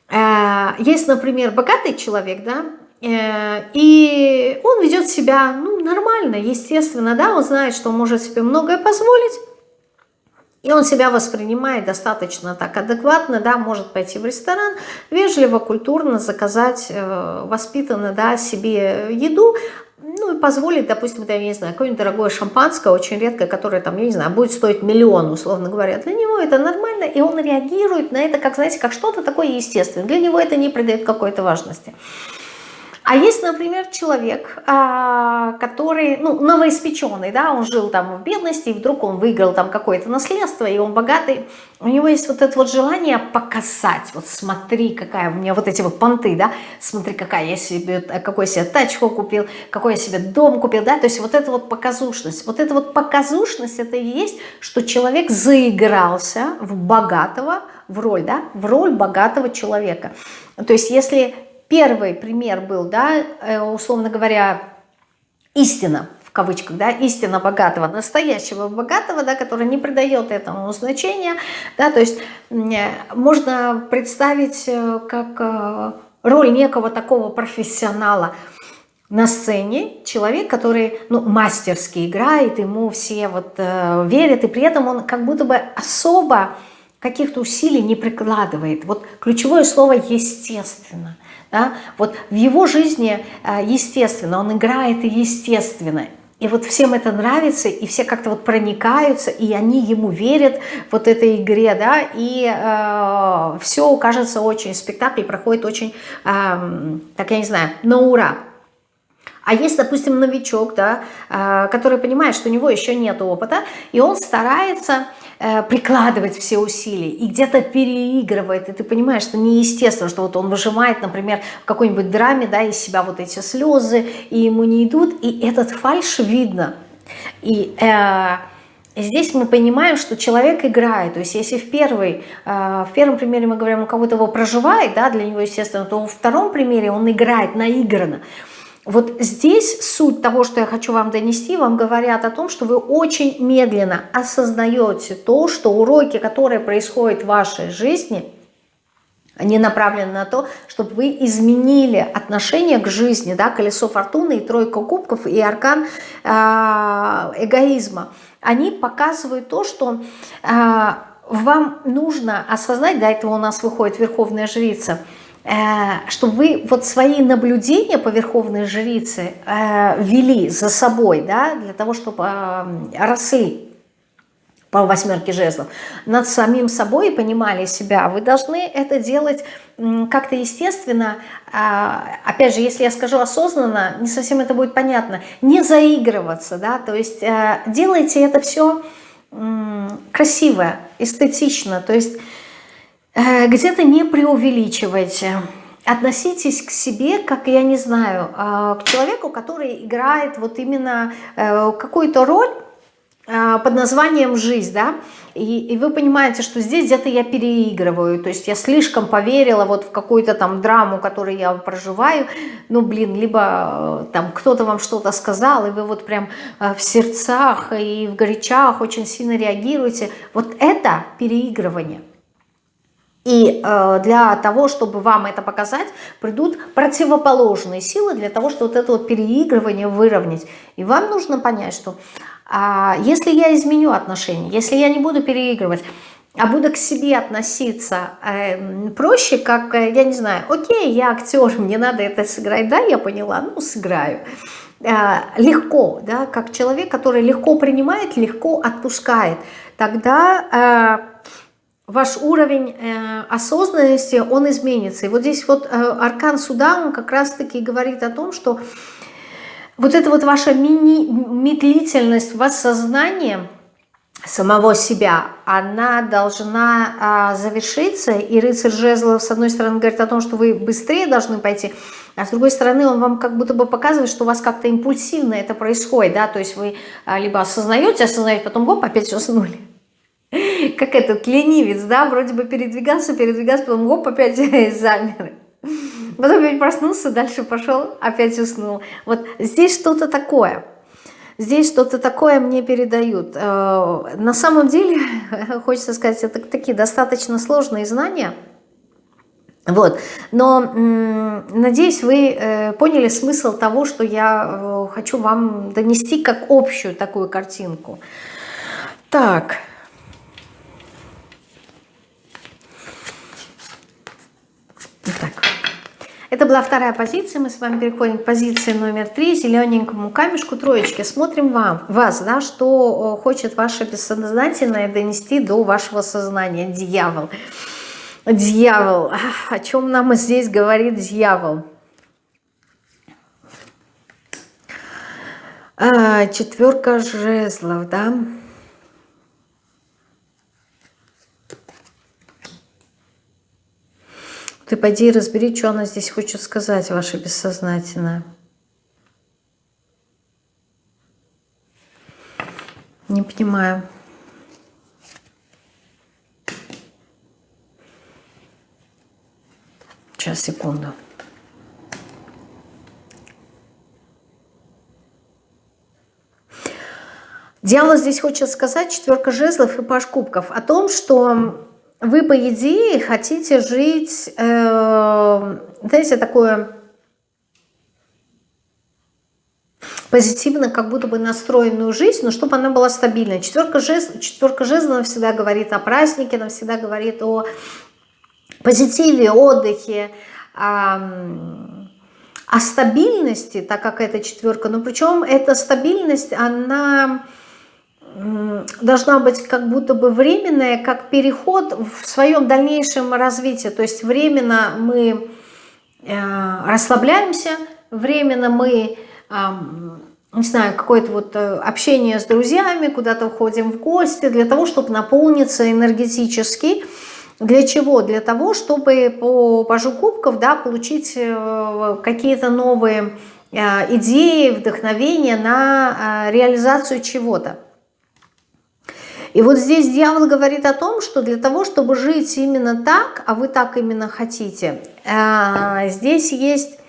А, есть, например, богатый человек, да, Э, и он ведет себя ну, нормально, естественно, да, он знает, что он может себе многое позволить, и он себя воспринимает достаточно так адекватно, да, может пойти в ресторан, вежливо, культурно заказать э, воспитанно, да, себе еду, ну и позволить, допустим, я не знаю, какое-нибудь дорогое шампанское, очень редкое, которое там, я не знаю, будет стоить миллион, условно говоря. Для него это нормально, и он реагирует на это, как, знаете, как что-то такое естественное. Для него это не придает какой-то важности. А есть, например, человек, а, который, ну, новоиспеченный, да, он жил там в бедности, и вдруг он выиграл там какое-то наследство, и он богатый. У него есть вот это вот желание показать, вот смотри, какая у меня вот эти вот понты, да, смотри, какая я себе, какой я себе тачку купил, какой я себе дом купил, да, то есть вот эта вот показушность. Вот эта вот показушность, это и есть, что человек заигрался в богатого, в роль, да, в роль богатого человека. То есть если первый пример был, да, э, условно говоря, истина, в кавычках, да, истина богатого, настоящего богатого, да, который не придает этому значения, да, то есть можно представить э, как э, роль некого такого профессионала на сцене, человек, который, ну, мастерски играет, ему все вот э, верят, и при этом он как будто бы особо каких-то усилий не прикладывает. Вот ключевое слово «естественно». Да? Вот в его жизни э, естественно, он играет естественно. И вот всем это нравится, и все как-то вот проникаются, и они ему верят вот этой игре, да, и э, все кажется очень, спектакль проходит очень, э, так я не знаю, на ура. А есть, допустим, новичок, да, э, который понимает, что у него еще нет опыта, и он старается прикладывать все усилия и где-то переигрывает, и ты понимаешь, что неестественно, что вот он выжимает, например, в какой-нибудь драме, да, из себя вот эти слезы, и ему не идут, и этот фальш видно. И э, здесь мы понимаем, что человек играет. То есть если в, первый, в первом примере мы говорим, у кого-то его проживает, да, для него естественно, то во втором примере он играет наигранно. Вот здесь суть того, что я хочу вам донести, вам говорят о том, что вы очень медленно осознаете то, что уроки, которые происходят в вашей жизни, они направлены на то, чтобы вы изменили отношение к жизни, да, колесо фортуны и тройка кубков и аркан э, эгоизма. Они показывают то, что э, вам нужно осознать, до этого у нас выходит верховная жрица – чтобы вы вот свои наблюдения по Верховной Жрице э, вели за собой, да, для того, чтобы э, росли по восьмерке жезлов, над самим собой и понимали себя. Вы должны это делать как-то естественно, а, опять же, если я скажу осознанно, не совсем это будет понятно, не заигрываться, да, то есть э, делайте это все красиво, эстетично, то есть э, где-то не преувеличивайте, относитесь к себе, как, я не знаю, э, к человеку, который играет вот именно какую-то роль, под названием «Жизнь», да, и, и вы понимаете, что здесь где-то я переигрываю, то есть я слишком поверила вот в какую-то там драму, которую я проживаю, ну, блин, либо э, там кто-то вам что-то сказал, и вы вот прям э, в сердцах и в горячах очень сильно реагируете, вот это переигрывание. И э, для того, чтобы вам это показать, придут противоположные силы для того, чтобы вот это вот переигрывание выровнять. И вам нужно понять, что а если я изменю отношения, если я не буду переигрывать, а буду к себе относиться э, проще, как, э, я не знаю, окей, я актер, мне надо это сыграть, да, я поняла, ну, сыграю. Э, легко, да, как человек, который легко принимает, легко отпускает, тогда э, ваш уровень э, осознанности, он изменится. И вот здесь вот э, аркан суда, он как раз-таки говорит о том, что вот эта вот ваша мини медлительность в осознании самого себя, она должна а, завершиться, и рыцарь жезлов с одной стороны говорит о том, что вы быстрее должны пойти, а с другой стороны он вам как будто бы показывает, что у вас как-то импульсивно это происходит, да, то есть вы а, либо осознаете, осознаете, потом гоп, опять уснули. Как этот ленивец, да, вроде бы передвигался, передвигался, потом гоп, опять замер. Потом опять проснулся, дальше пошел, опять уснул. Вот здесь что-то такое. Здесь что-то такое мне передают. Э, на самом деле, хочется сказать, это такие достаточно сложные знания. Вот. Но надеюсь, вы э, поняли смысл того, что я э, хочу вам донести как общую такую картинку. Так. Это была вторая позиция. Мы с вами переходим к позиции номер три, зелененькому камешку троечки. Смотрим вам, вас, да, что хочет ваше бессознательное донести до вашего сознания. Дьявол. Дьявол. О чем нам здесь говорит дьявол? А, четверка жезлов, да. Ты пойди разбери, что она здесь хочет сказать, ваше бессознательное. Не понимаю. Сейчас, секунду. Дьявол здесь хочет сказать, четверка жезлов и паш кубков, о том, что вы, по идее, хотите жить, э, знаете, такое позитивно, как будто бы настроенную жизнь, но чтобы она была стабильной. Четверка жезлов, четверка жезлов всегда говорит о празднике, она всегда говорит о позитиве, отдыхе, о стабильности, так как это четверка. Но причем эта стабильность, она должна быть как будто бы временная, как переход в своем дальнейшем развитии. То есть временно мы э, расслабляемся, временно мы, не знаю, какое-то вот э, общение с друзьями, куда-то уходим в гости для того, чтобы наполниться энергетически. Для чего? Для того, чтобы по пажу кубков да, получить э, какие-то новые идеи, вдохновения на реализацию чего-то. И вот здесь дьявол говорит о том, что для того, чтобы жить именно так, а вы так именно хотите, э, здесь есть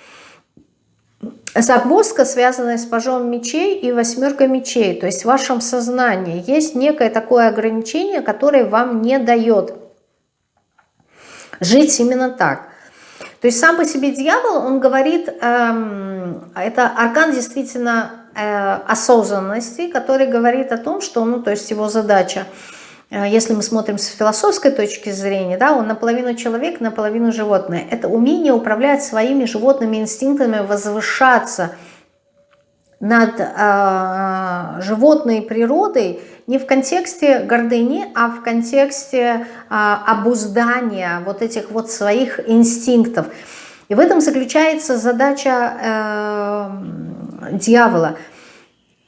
загвоздка, связанная с пажом мечей и восьмеркой мечей. То есть в вашем сознании есть некое такое ограничение, которое вам не дает жить именно так. То есть сам по себе дьявол, он говорит, эм, это аркан действительно осознанности, который говорит о том, что, ну, то есть его задача если мы смотрим с философской точки зрения, да, он наполовину человек, наполовину животное. Это умение управлять своими животными инстинктами, возвышаться над э, животной природой не в контексте гордыни, а в контексте э, обуздания вот этих вот своих инстинктов. И в этом заключается задача э, дьявола –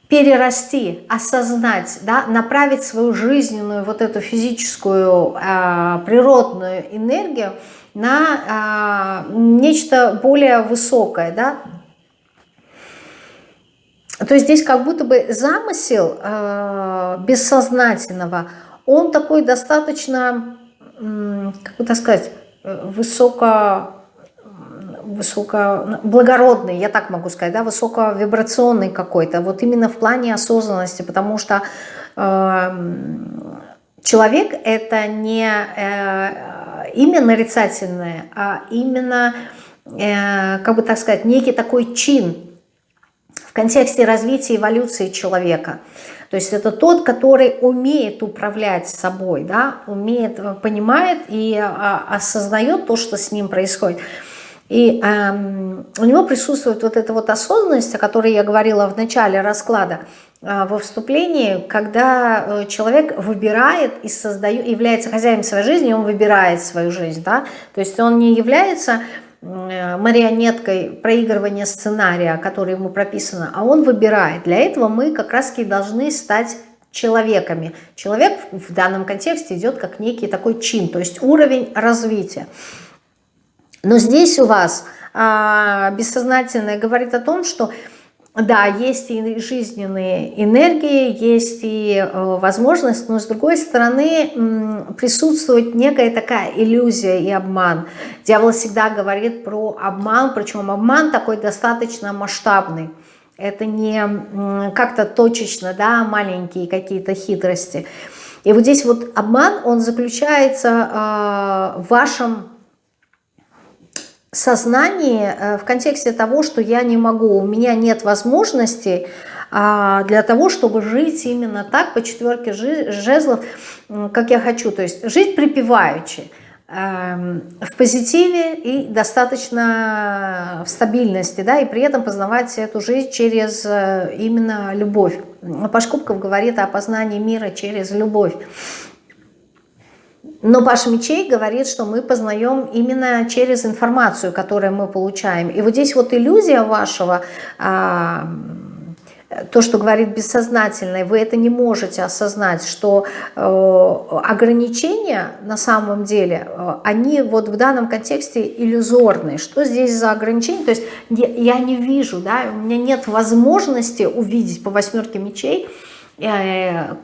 перерасти, осознать, да, направить свою жизненную вот эту физическую э, природную энергию на э, нечто более высокое, да. То есть здесь как будто бы замысел э, бессознательного, он такой достаточно, как бы так сказать, высоко высоко, благородный, я так могу сказать, да, высоковибрационный какой-то, вот именно в плане осознанности, потому что э, человек это не э, имя нарицательное, а именно, э, как бы так сказать, некий такой чин в контексте развития эволюции человека. То есть это тот, который умеет управлять собой, да, умеет, понимает и а, осознает то, что с ним происходит. И эм, у него присутствует вот эта вот осознанность, о которой я говорила в начале расклада, э, во вступлении, когда э, человек выбирает и создает, является хозяином своей жизни, он выбирает свою жизнь, да, то есть он не является э, марионеткой проигрывания сценария, который ему прописано, а он выбирает. Для этого мы как раз таки должны стать человеками. Человек в данном контексте идет как некий такой чин, то есть уровень развития. Но здесь у вас а, бессознательное говорит о том, что да, есть и жизненные энергии, есть и э, возможность, но с другой стороны присутствует некая такая иллюзия и обман. Дьявол всегда говорит про обман, причем обман такой достаточно масштабный. Это не как-то точечно, да, маленькие какие-то хитрости. И вот здесь вот обман, он заключается э, в вашем сознании э, в контексте того, что я не могу, у меня нет возможности а, для того, чтобы жить именно так, по четверке жезлов, как я хочу. То есть жить припеваючи, эм, в позитиве и достаточно в стабильности, да, и при этом познавать эту жизнь через э, именно любовь. Пашкубков говорит о познании мира через любовь. Но Паш Мечей говорит, что мы познаем именно через информацию, которую мы получаем. И вот здесь вот иллюзия вашего, а, то, что говорит бессознательное, вы это не можете осознать, что э, ограничения на самом деле, э, они вот в данном контексте иллюзорные. Что здесь за ограничения? То есть я не вижу, да, у меня нет возможности увидеть по восьмерке мечей,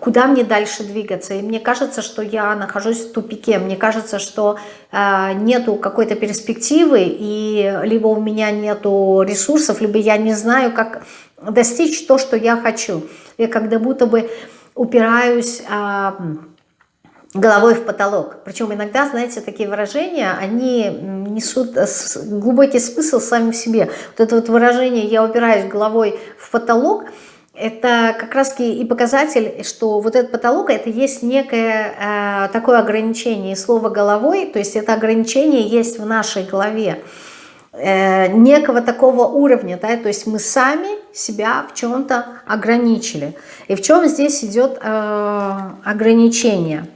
куда мне дальше двигаться. И мне кажется, что я нахожусь в тупике, мне кажется, что э, нету какой-то перспективы, и либо у меня нету ресурсов, либо я не знаю, как достичь то, что я хочу. Я когда будто бы упираюсь э, головой в потолок. Причем иногда, знаете, такие выражения, они несут глубокий смысл сами в себе. Вот это вот выражение «я упираюсь головой в потолок», это как раз и показатель, что вот этот потолок, это есть некое э, такое ограничение. слово «головой», то есть это ограничение есть в нашей голове. Э, некого такого уровня, да, то есть мы сами себя в чем-то ограничили. И в чем здесь идет э, ограничение?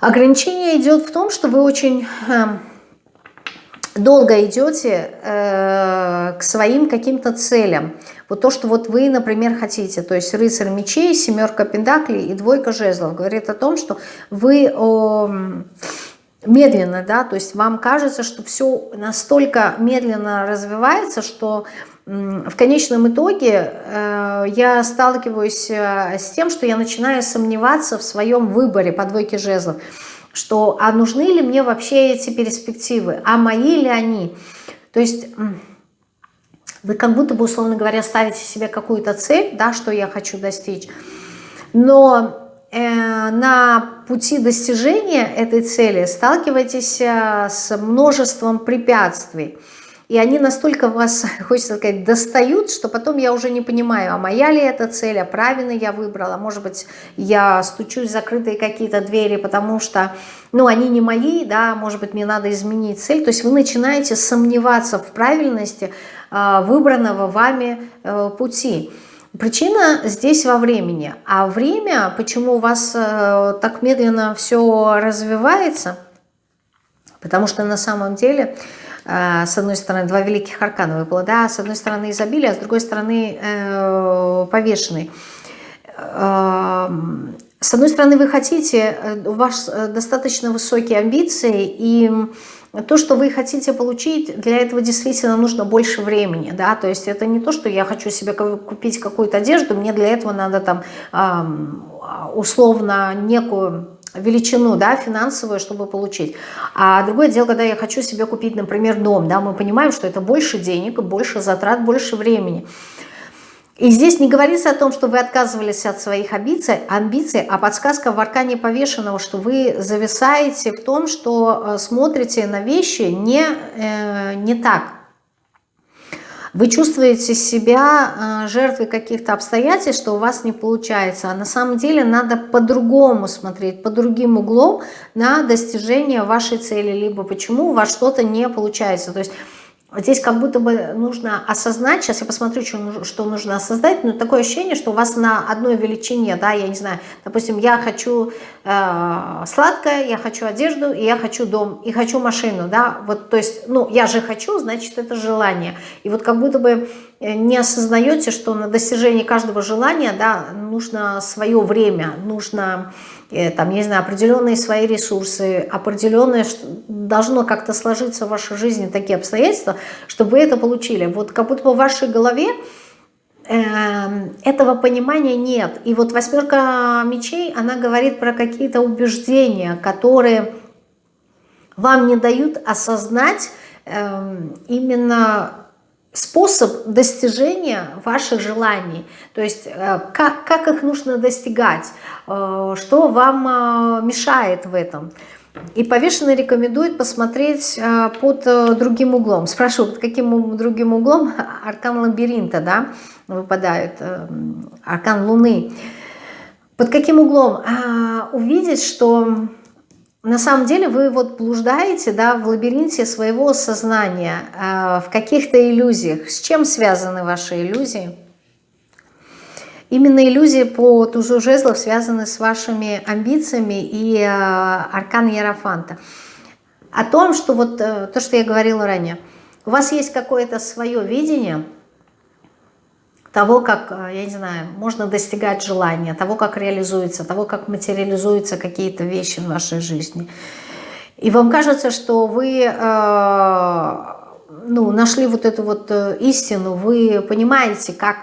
Ограничение идет в том, что вы очень... Э, долго идете э, к своим каким-то целям. Вот то, что вот вы, например, хотите, то есть рыцарь мечей, семерка пентаклей и двойка жезлов, говорит о том, что вы э, медленно, да, то есть вам кажется, что все настолько медленно развивается, что в конечном итоге э, я сталкиваюсь э, с тем, что я начинаю сомневаться в своем выборе по двойке жезлов что а нужны ли мне вообще эти перспективы, а мои ли они. То есть вы как будто бы, условно говоря, ставите себе какую-то цель, да, что я хочу достичь, но э, на пути достижения этой цели сталкиваетесь э, с множеством препятствий. И они настолько вас, хочется сказать, достают, что потом я уже не понимаю, а моя ли это цель, а правильно я выбрала, может быть, я стучусь в закрытые какие-то двери, потому что, ну, они не мои, да, может быть, мне надо изменить цель, то есть вы начинаете сомневаться в правильности э, выбранного вами э, пути. Причина здесь во времени, а время, почему у вас э, так медленно все развивается, потому что на самом деле с одной стороны, два великих аркана выпало, да, с одной стороны изобилие, а с другой стороны э, повешенный. Э, с одной стороны, вы хотите, э, у вас достаточно высокие амбиции, и то, что вы хотите получить, для этого действительно нужно больше времени, да, то есть это не то, что я хочу себе купить какую-то одежду, мне для этого надо там условно некую величину да, финансовую, чтобы получить. А другое дело, когда я хочу себе купить, например, дом, да, мы понимаем, что это больше денег, больше затрат, больше времени. И здесь не говорится о том, что вы отказывались от своих амбиций, а подсказка в аркане повешенного, что вы зависаете в том, что э, смотрите на вещи не, э, не так. Вы чувствуете себя э, жертвой каких-то обстоятельств, что у вас не получается. А на самом деле надо по-другому смотреть, по другим углом на достижение вашей цели. Либо почему у вас что-то не получается. То есть Здесь как будто бы нужно осознать, сейчас я посмотрю, что, что нужно осознать, но такое ощущение, что у вас на одной величине, да, я не знаю, допустим, я хочу э, сладкое, я хочу одежду, и я хочу дом, и хочу машину, да, вот, то есть, ну, я же хочу, значит, это желание. И вот как будто бы э, не осознаете, что на достижение каждого желания, да, нужно свое время, нужно там, я не знаю, определенные свои ресурсы, определенное, должно как-то сложиться в вашей жизни такие обстоятельства, чтобы вы это получили. Вот как будто бы в вашей голове э, этого понимания нет. И вот восьмерка мечей, она говорит про какие-то убеждения, которые вам не дают осознать э, именно способ достижения ваших желаний, то есть э, как, как их нужно достигать, э, что вам э, мешает в этом. И повешенный рекомендует посмотреть под другим углом. Спрашиваю, под каким другим углом? Аркан лабиринта, да, выпадает, аркан Луны. Под каким углом? А, увидеть, что на самом деле вы вот блуждаете да, в лабиринте своего сознания, э, в каких-то иллюзиях. С чем связаны ваши иллюзии? Именно иллюзии по тузу жезлов связаны с вашими амбициями и э, аркан Ярофанта. О том, что вот э, то, что я говорила ранее, у вас есть какое-то свое видение – того, как, э, я не знаю, можно достигать желания, того, как реализуется, того, как материализуются какие-то вещи в вашей жизни. И вам кажется, что вы э, ну, нашли вот эту вот э, истину, вы понимаете, как,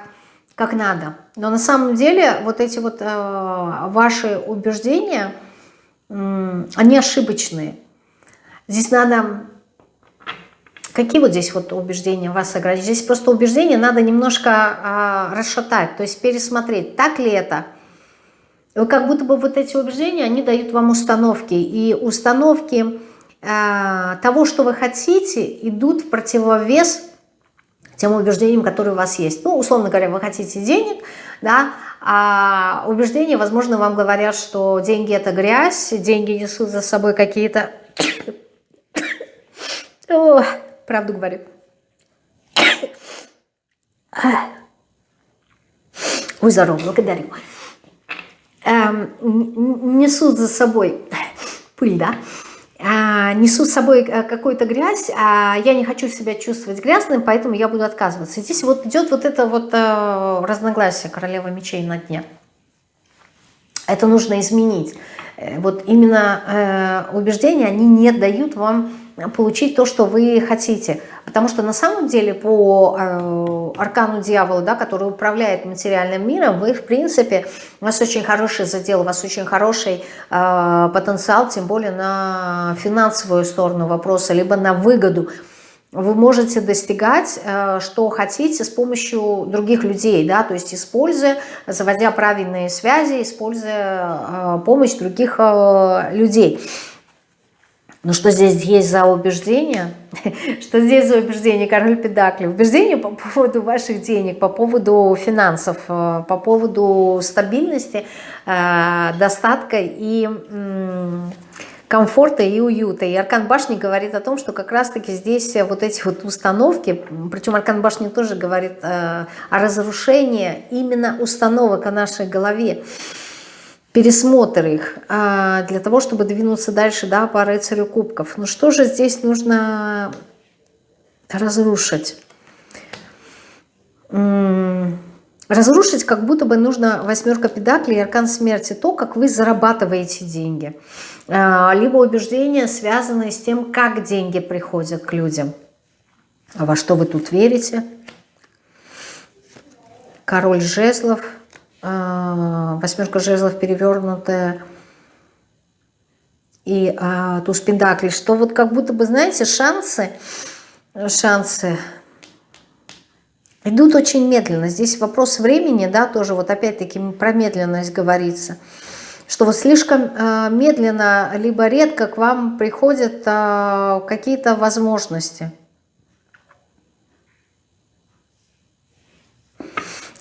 как надо. Но на самом деле вот эти вот э, ваши убеждения, э, они ошибочные. Здесь надо Какие вот здесь вот убеждения вас ограничивают? Здесь просто убеждения надо немножко а, расшатать, то есть пересмотреть, так ли это. Вы как будто бы вот эти убеждения, они дают вам установки. И установки а, того, что вы хотите, идут в противовес тем убеждениям, которые у вас есть. Ну, условно говоря, вы хотите денег, да, а убеждения, возможно, вам говорят, что деньги – это грязь, деньги несут за собой какие-то правду говорю. Ой, здорово, благодарю. Эм, несут за собой пыль, да? А, несут с собой э, какую-то грязь, а я не хочу себя чувствовать грязным, поэтому я буду отказываться. Здесь вот идет вот это вот э, разногласие королева мечей на дне. Это нужно изменить. Э, вот именно э, убеждения, они не дают вам получить то, что вы хотите. Потому что на самом деле по э, аркану дьявола, да, который управляет материальным миром, вы в принципе, у вас очень хороший задел, у вас очень хороший э, потенциал, тем более на финансовую сторону вопроса, либо на выгоду. Вы можете достигать, э, что хотите с помощью других людей, да, то есть используя, заводя правильные связи, используя э, помощь других э, людей. Ну что здесь есть за убеждение? Что здесь за убеждение, король педакли? Убеждение по поводу ваших денег, по поводу финансов, э, по поводу стабильности, э, достатка и комфорта и уюта. И Аркан Башни говорит о том, что как раз-таки здесь вот эти вот установки, причем Аркан Башни тоже говорит э, о разрушении именно установок о нашей голове пересмотр их а, для того, чтобы двинуться дальше да, по рыцарю кубков. Ну что же здесь нужно разрушить? Разрушить как будто бы нужно восьмерка педаклей и аркан смерти, то, как вы зарабатываете деньги. А, либо убеждения, связанные с тем, как деньги приходят к людям. А во что вы тут верите? Король жезлов – восьмерка жезлов перевернутая. И а, туз пентаклей, что вот как будто бы, знаете, шансы, шансы идут очень медленно. Здесь вопрос времени, да, тоже вот опять-таки про медленность говорится, что вот слишком э, медленно, либо редко к вам приходят э, какие-то возможности –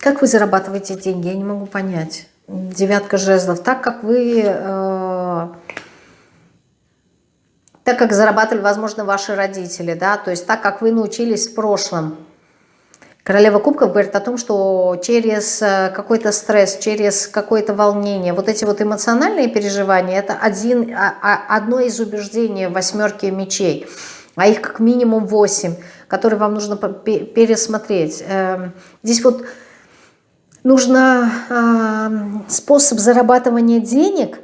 Как вы зарабатываете деньги? Я не могу понять. Девятка жезлов. Так как вы... Э, так как зарабатывали, возможно, ваши родители, да, то есть так как вы научились в прошлом. Королева кубков говорит о том, что через э, какой-то стресс, через какое-то волнение, вот эти вот эмоциональные переживания, это один, а, а, одно из убеждений восьмерки мечей, а их как минимум восемь, которые вам нужно пересмотреть. Эм, здесь вот нужно э, способ зарабатывания денег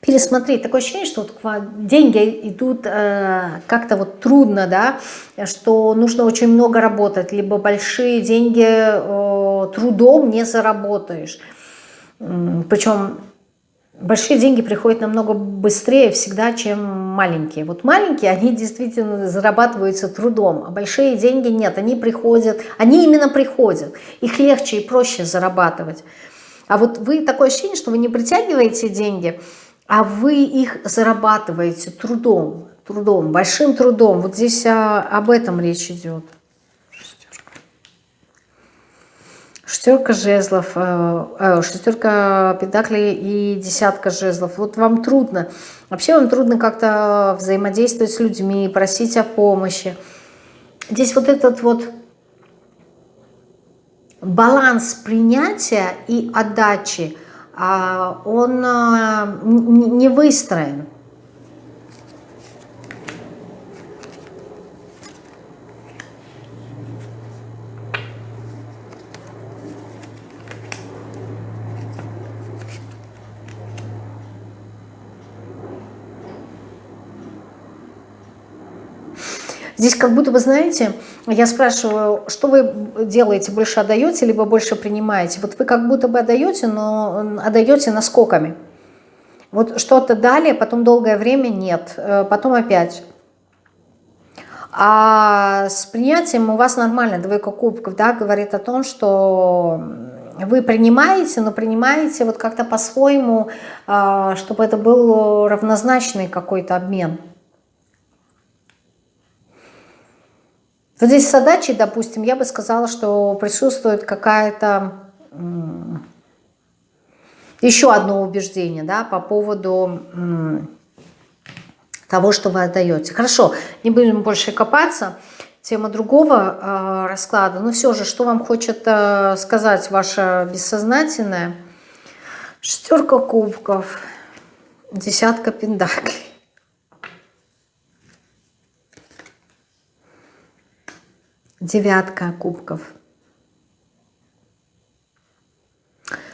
пересмотреть. Такое ощущение, что вот деньги идут э, как-то вот трудно, да, что нужно очень много работать, либо большие деньги э, трудом не заработаешь. Причем большие деньги приходят намного быстрее всегда, чем маленькие. Вот маленькие, они действительно зарабатываются трудом, а большие деньги нет, они приходят, они именно приходят. Их легче и проще зарабатывать. А вот вы такое ощущение, что вы не притягиваете деньги, а вы их зарабатываете трудом, трудом, большим трудом. Вот здесь а, об этом речь идет. Шестерка жезлов, э, э, шестерка педаклей и десятка жезлов. Вот вам трудно. Вообще вам трудно как-то взаимодействовать с людьми, просить о помощи. Здесь вот этот вот баланс принятия и отдачи, а, он э, не выстроен. Здесь как будто вы знаете, я спрашиваю, что вы делаете, больше отдаете, либо больше принимаете? Вот вы как будто бы отдаете, но отдаете наскоками. Вот что-то дали, потом долгое время нет, э, потом опять. А с принятием у вас нормально, двойка кубков, да, говорит о том, что вы принимаете, но принимаете вот как-то по-своему, а, чтобы это был равнозначный какой-то обмен. Вот здесь с задачей, допустим, я бы сказала, что присутствует какая-то еще одно убеждение да, по поводу того, что вы отдаете. Хорошо, не будем больше копаться. Тема другого э, расклада. Но все же, что вам хочет э, сказать ваше бессознательное? Шестерка кубков, десятка пендаклей. Девятка кубков.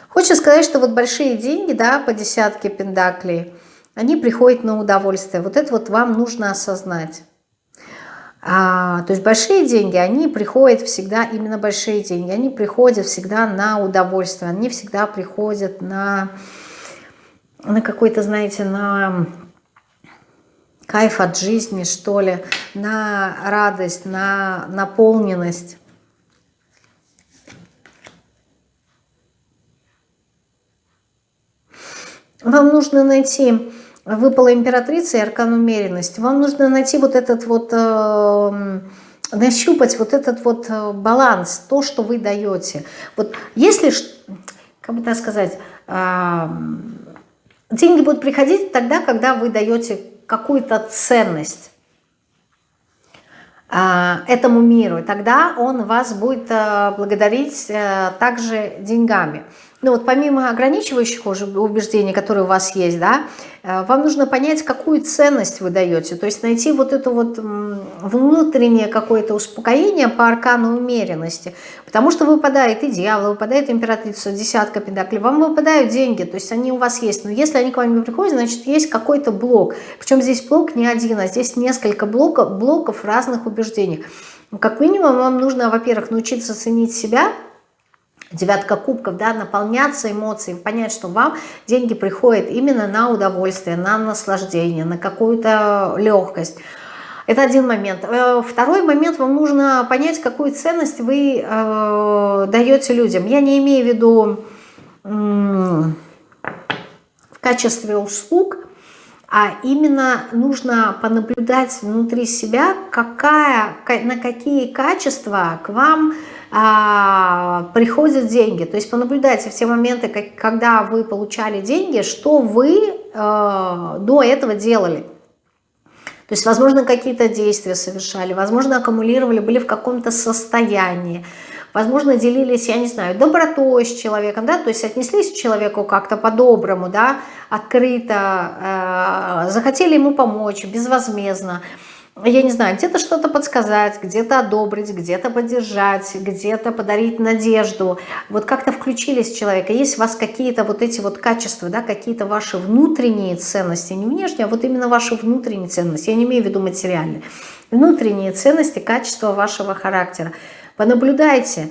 Хочу сказать, что вот большие деньги, да, по десятке пендаклей, они приходят на удовольствие. Вот это вот вам нужно осознать. А, то есть большие деньги, они приходят всегда, именно большие деньги, они приходят всегда на удовольствие, они всегда приходят на, на какой-то, знаете, на кайф от жизни, что ли, на радость, на наполненность. Вам нужно найти выпала императрица и аркан умеренности. Вам нужно найти вот этот вот, э, нащупать вот этот вот э, баланс, то, что вы даете. Вот если, как бы так сказать, э, деньги будут приходить тогда, когда вы даете какую-то ценность э, этому миру, и тогда он вас будет э, благодарить э, также деньгами. Ну вот помимо ограничивающих уже убеждений, которые у вас есть, да, э, вам нужно понять, какую ценность вы даете. То есть найти вот это вот внутреннее какое-то успокоение по аркану умеренности. Потому что выпадает и дьявол, выпадает императрица, десятка педаклей, вам выпадают деньги, то есть они у вас есть. Но если они к вам не приходят, значит есть какой-то блок. Причем здесь блок не один, а здесь несколько блоков, блоков разных убеждений. Как минимум вам нужно, во-первых, научиться ценить себя – девятка кубков, да, наполняться эмоциями, понять, что вам деньги приходят именно на удовольствие, на наслаждение, на какую-то легкость. Это один момент. Э, второй момент, вам нужно понять, какую ценность вы э, даете людям. Я не имею в виду в качестве услуг, а именно нужно понаблюдать внутри себя, какая, на какие качества к вам а, приходят деньги. То есть понаблюдайте в те моменты, как, когда вы получали деньги, что вы а, до этого делали. То есть, возможно, какие-то действия совершали, возможно, аккумулировали, были в каком-то состоянии, возможно, делились, я не знаю, добротой с человеком, да, то есть отнеслись к человеку как-то по-доброму, да, открыто, э, захотели ему помочь безвозмездно, я не знаю, где-то что-то подсказать, где-то одобрить, где-то поддержать, где-то подарить надежду. Вот как-то включились в человека. Есть у вас какие-то вот эти вот качества, да, какие-то ваши внутренние ценности, не внешние, а вот именно ваши внутренние ценности. Я не имею в виду материальные. Внутренние ценности, качества вашего характера. Понаблюдайте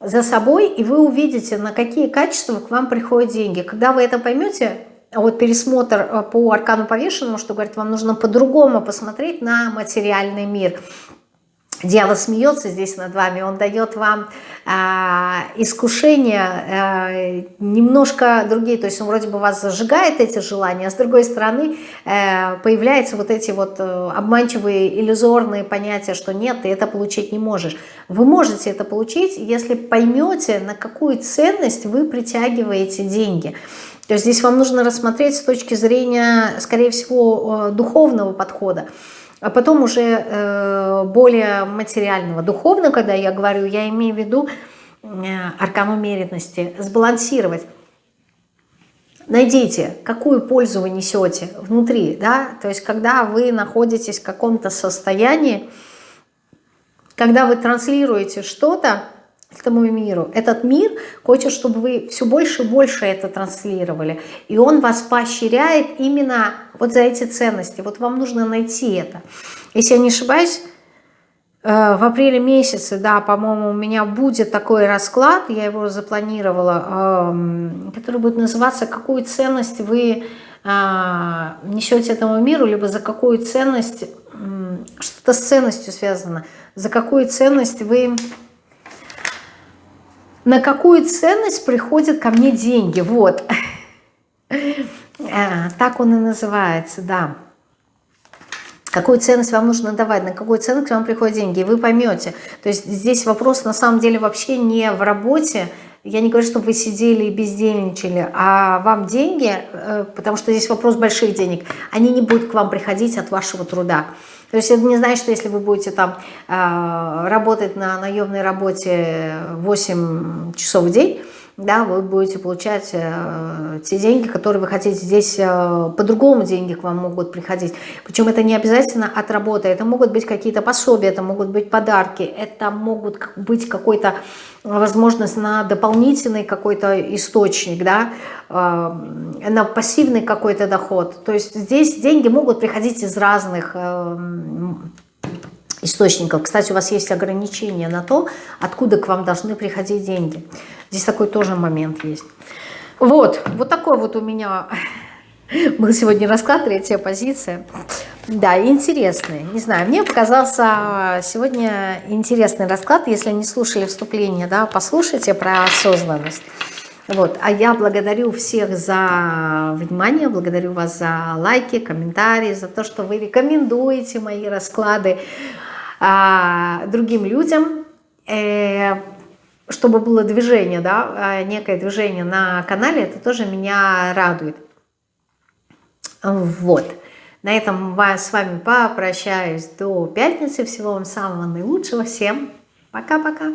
за собой, и вы увидите, на какие качества к вам приходят деньги. Когда вы это поймете, вот пересмотр э, по аркану повешенному, что говорит, вам нужно по-другому посмотреть на материальный мир. Дьявол смеется здесь над вами, он дает вам э, искушения э, немножко другие, то есть он вроде бы вас зажигает эти желания, а с другой стороны э, появляются вот эти вот э, обманчивые иллюзорные понятия, что нет, ты это получить не можешь. Вы можете это получить, если поймете, на какую ценность вы притягиваете деньги. То есть здесь вам нужно рассмотреть с точки зрения, скорее всего, э, духовного подхода, а потом уже э, более материального. Духовно, когда я говорю, я имею в виду э, аркан умеренности, сбалансировать. Найдите, какую пользу вы несете внутри, да, то есть когда вы находитесь в каком-то состоянии, когда вы транслируете что-то, этому миру. Этот мир хочет, чтобы вы все больше и больше это транслировали. И он вас поощряет именно вот за эти ценности. Вот вам нужно найти это. Если я не ошибаюсь, э, в апреле месяце, да, по-моему, у меня будет такой расклад, я его запланировала, эм, который будет называться «Какую ценность вы э, несете этому миру», либо «За какую ценность», что-то с ценностью связано, «За какую ценность вы на какую ценность приходят ко мне деньги. Вот. А, так он и называется, да. Какую ценность вам нужно давать, на какую ценность вам приходят деньги, и вы поймете. То есть здесь вопрос на самом деле вообще не в работе, я не говорю, чтобы вы сидели и бездельничали, а вам деньги, э, потому что здесь вопрос больших денег, они не будут к вам приходить от вашего труда. То есть это не значит, что если вы будете там э, работать на наемной работе 8 часов в день, да, вы будете получать э, те деньги, которые вы хотите. Здесь э, по-другому деньги к вам могут приходить. Причем это не обязательно от работы. Это могут быть какие-то пособия, это могут быть подарки, это могут быть какой-то возможность на дополнительный какой-то источник, да, э, на пассивный какой-то доход. То есть здесь деньги могут приходить из разных э, источников. Кстати, у вас есть ограничения на то, откуда к вам должны приходить деньги. Здесь такой тоже момент есть. Вот, вот такой вот у меня был сегодня расклад, третья позиция. Да, интересный. Не знаю, мне показался сегодня интересный расклад. Если не слушали вступление, да, послушайте про осознанность. Вот. А я благодарю всех за внимание, благодарю вас за лайки, комментарии, за то, что вы рекомендуете мои расклады а, другим людям, э, чтобы было движение, да, а, некое движение на канале, это тоже меня радует. Вот. На этом с вами попрощаюсь до пятницы. Всего вам самого наилучшего. Всем пока-пока.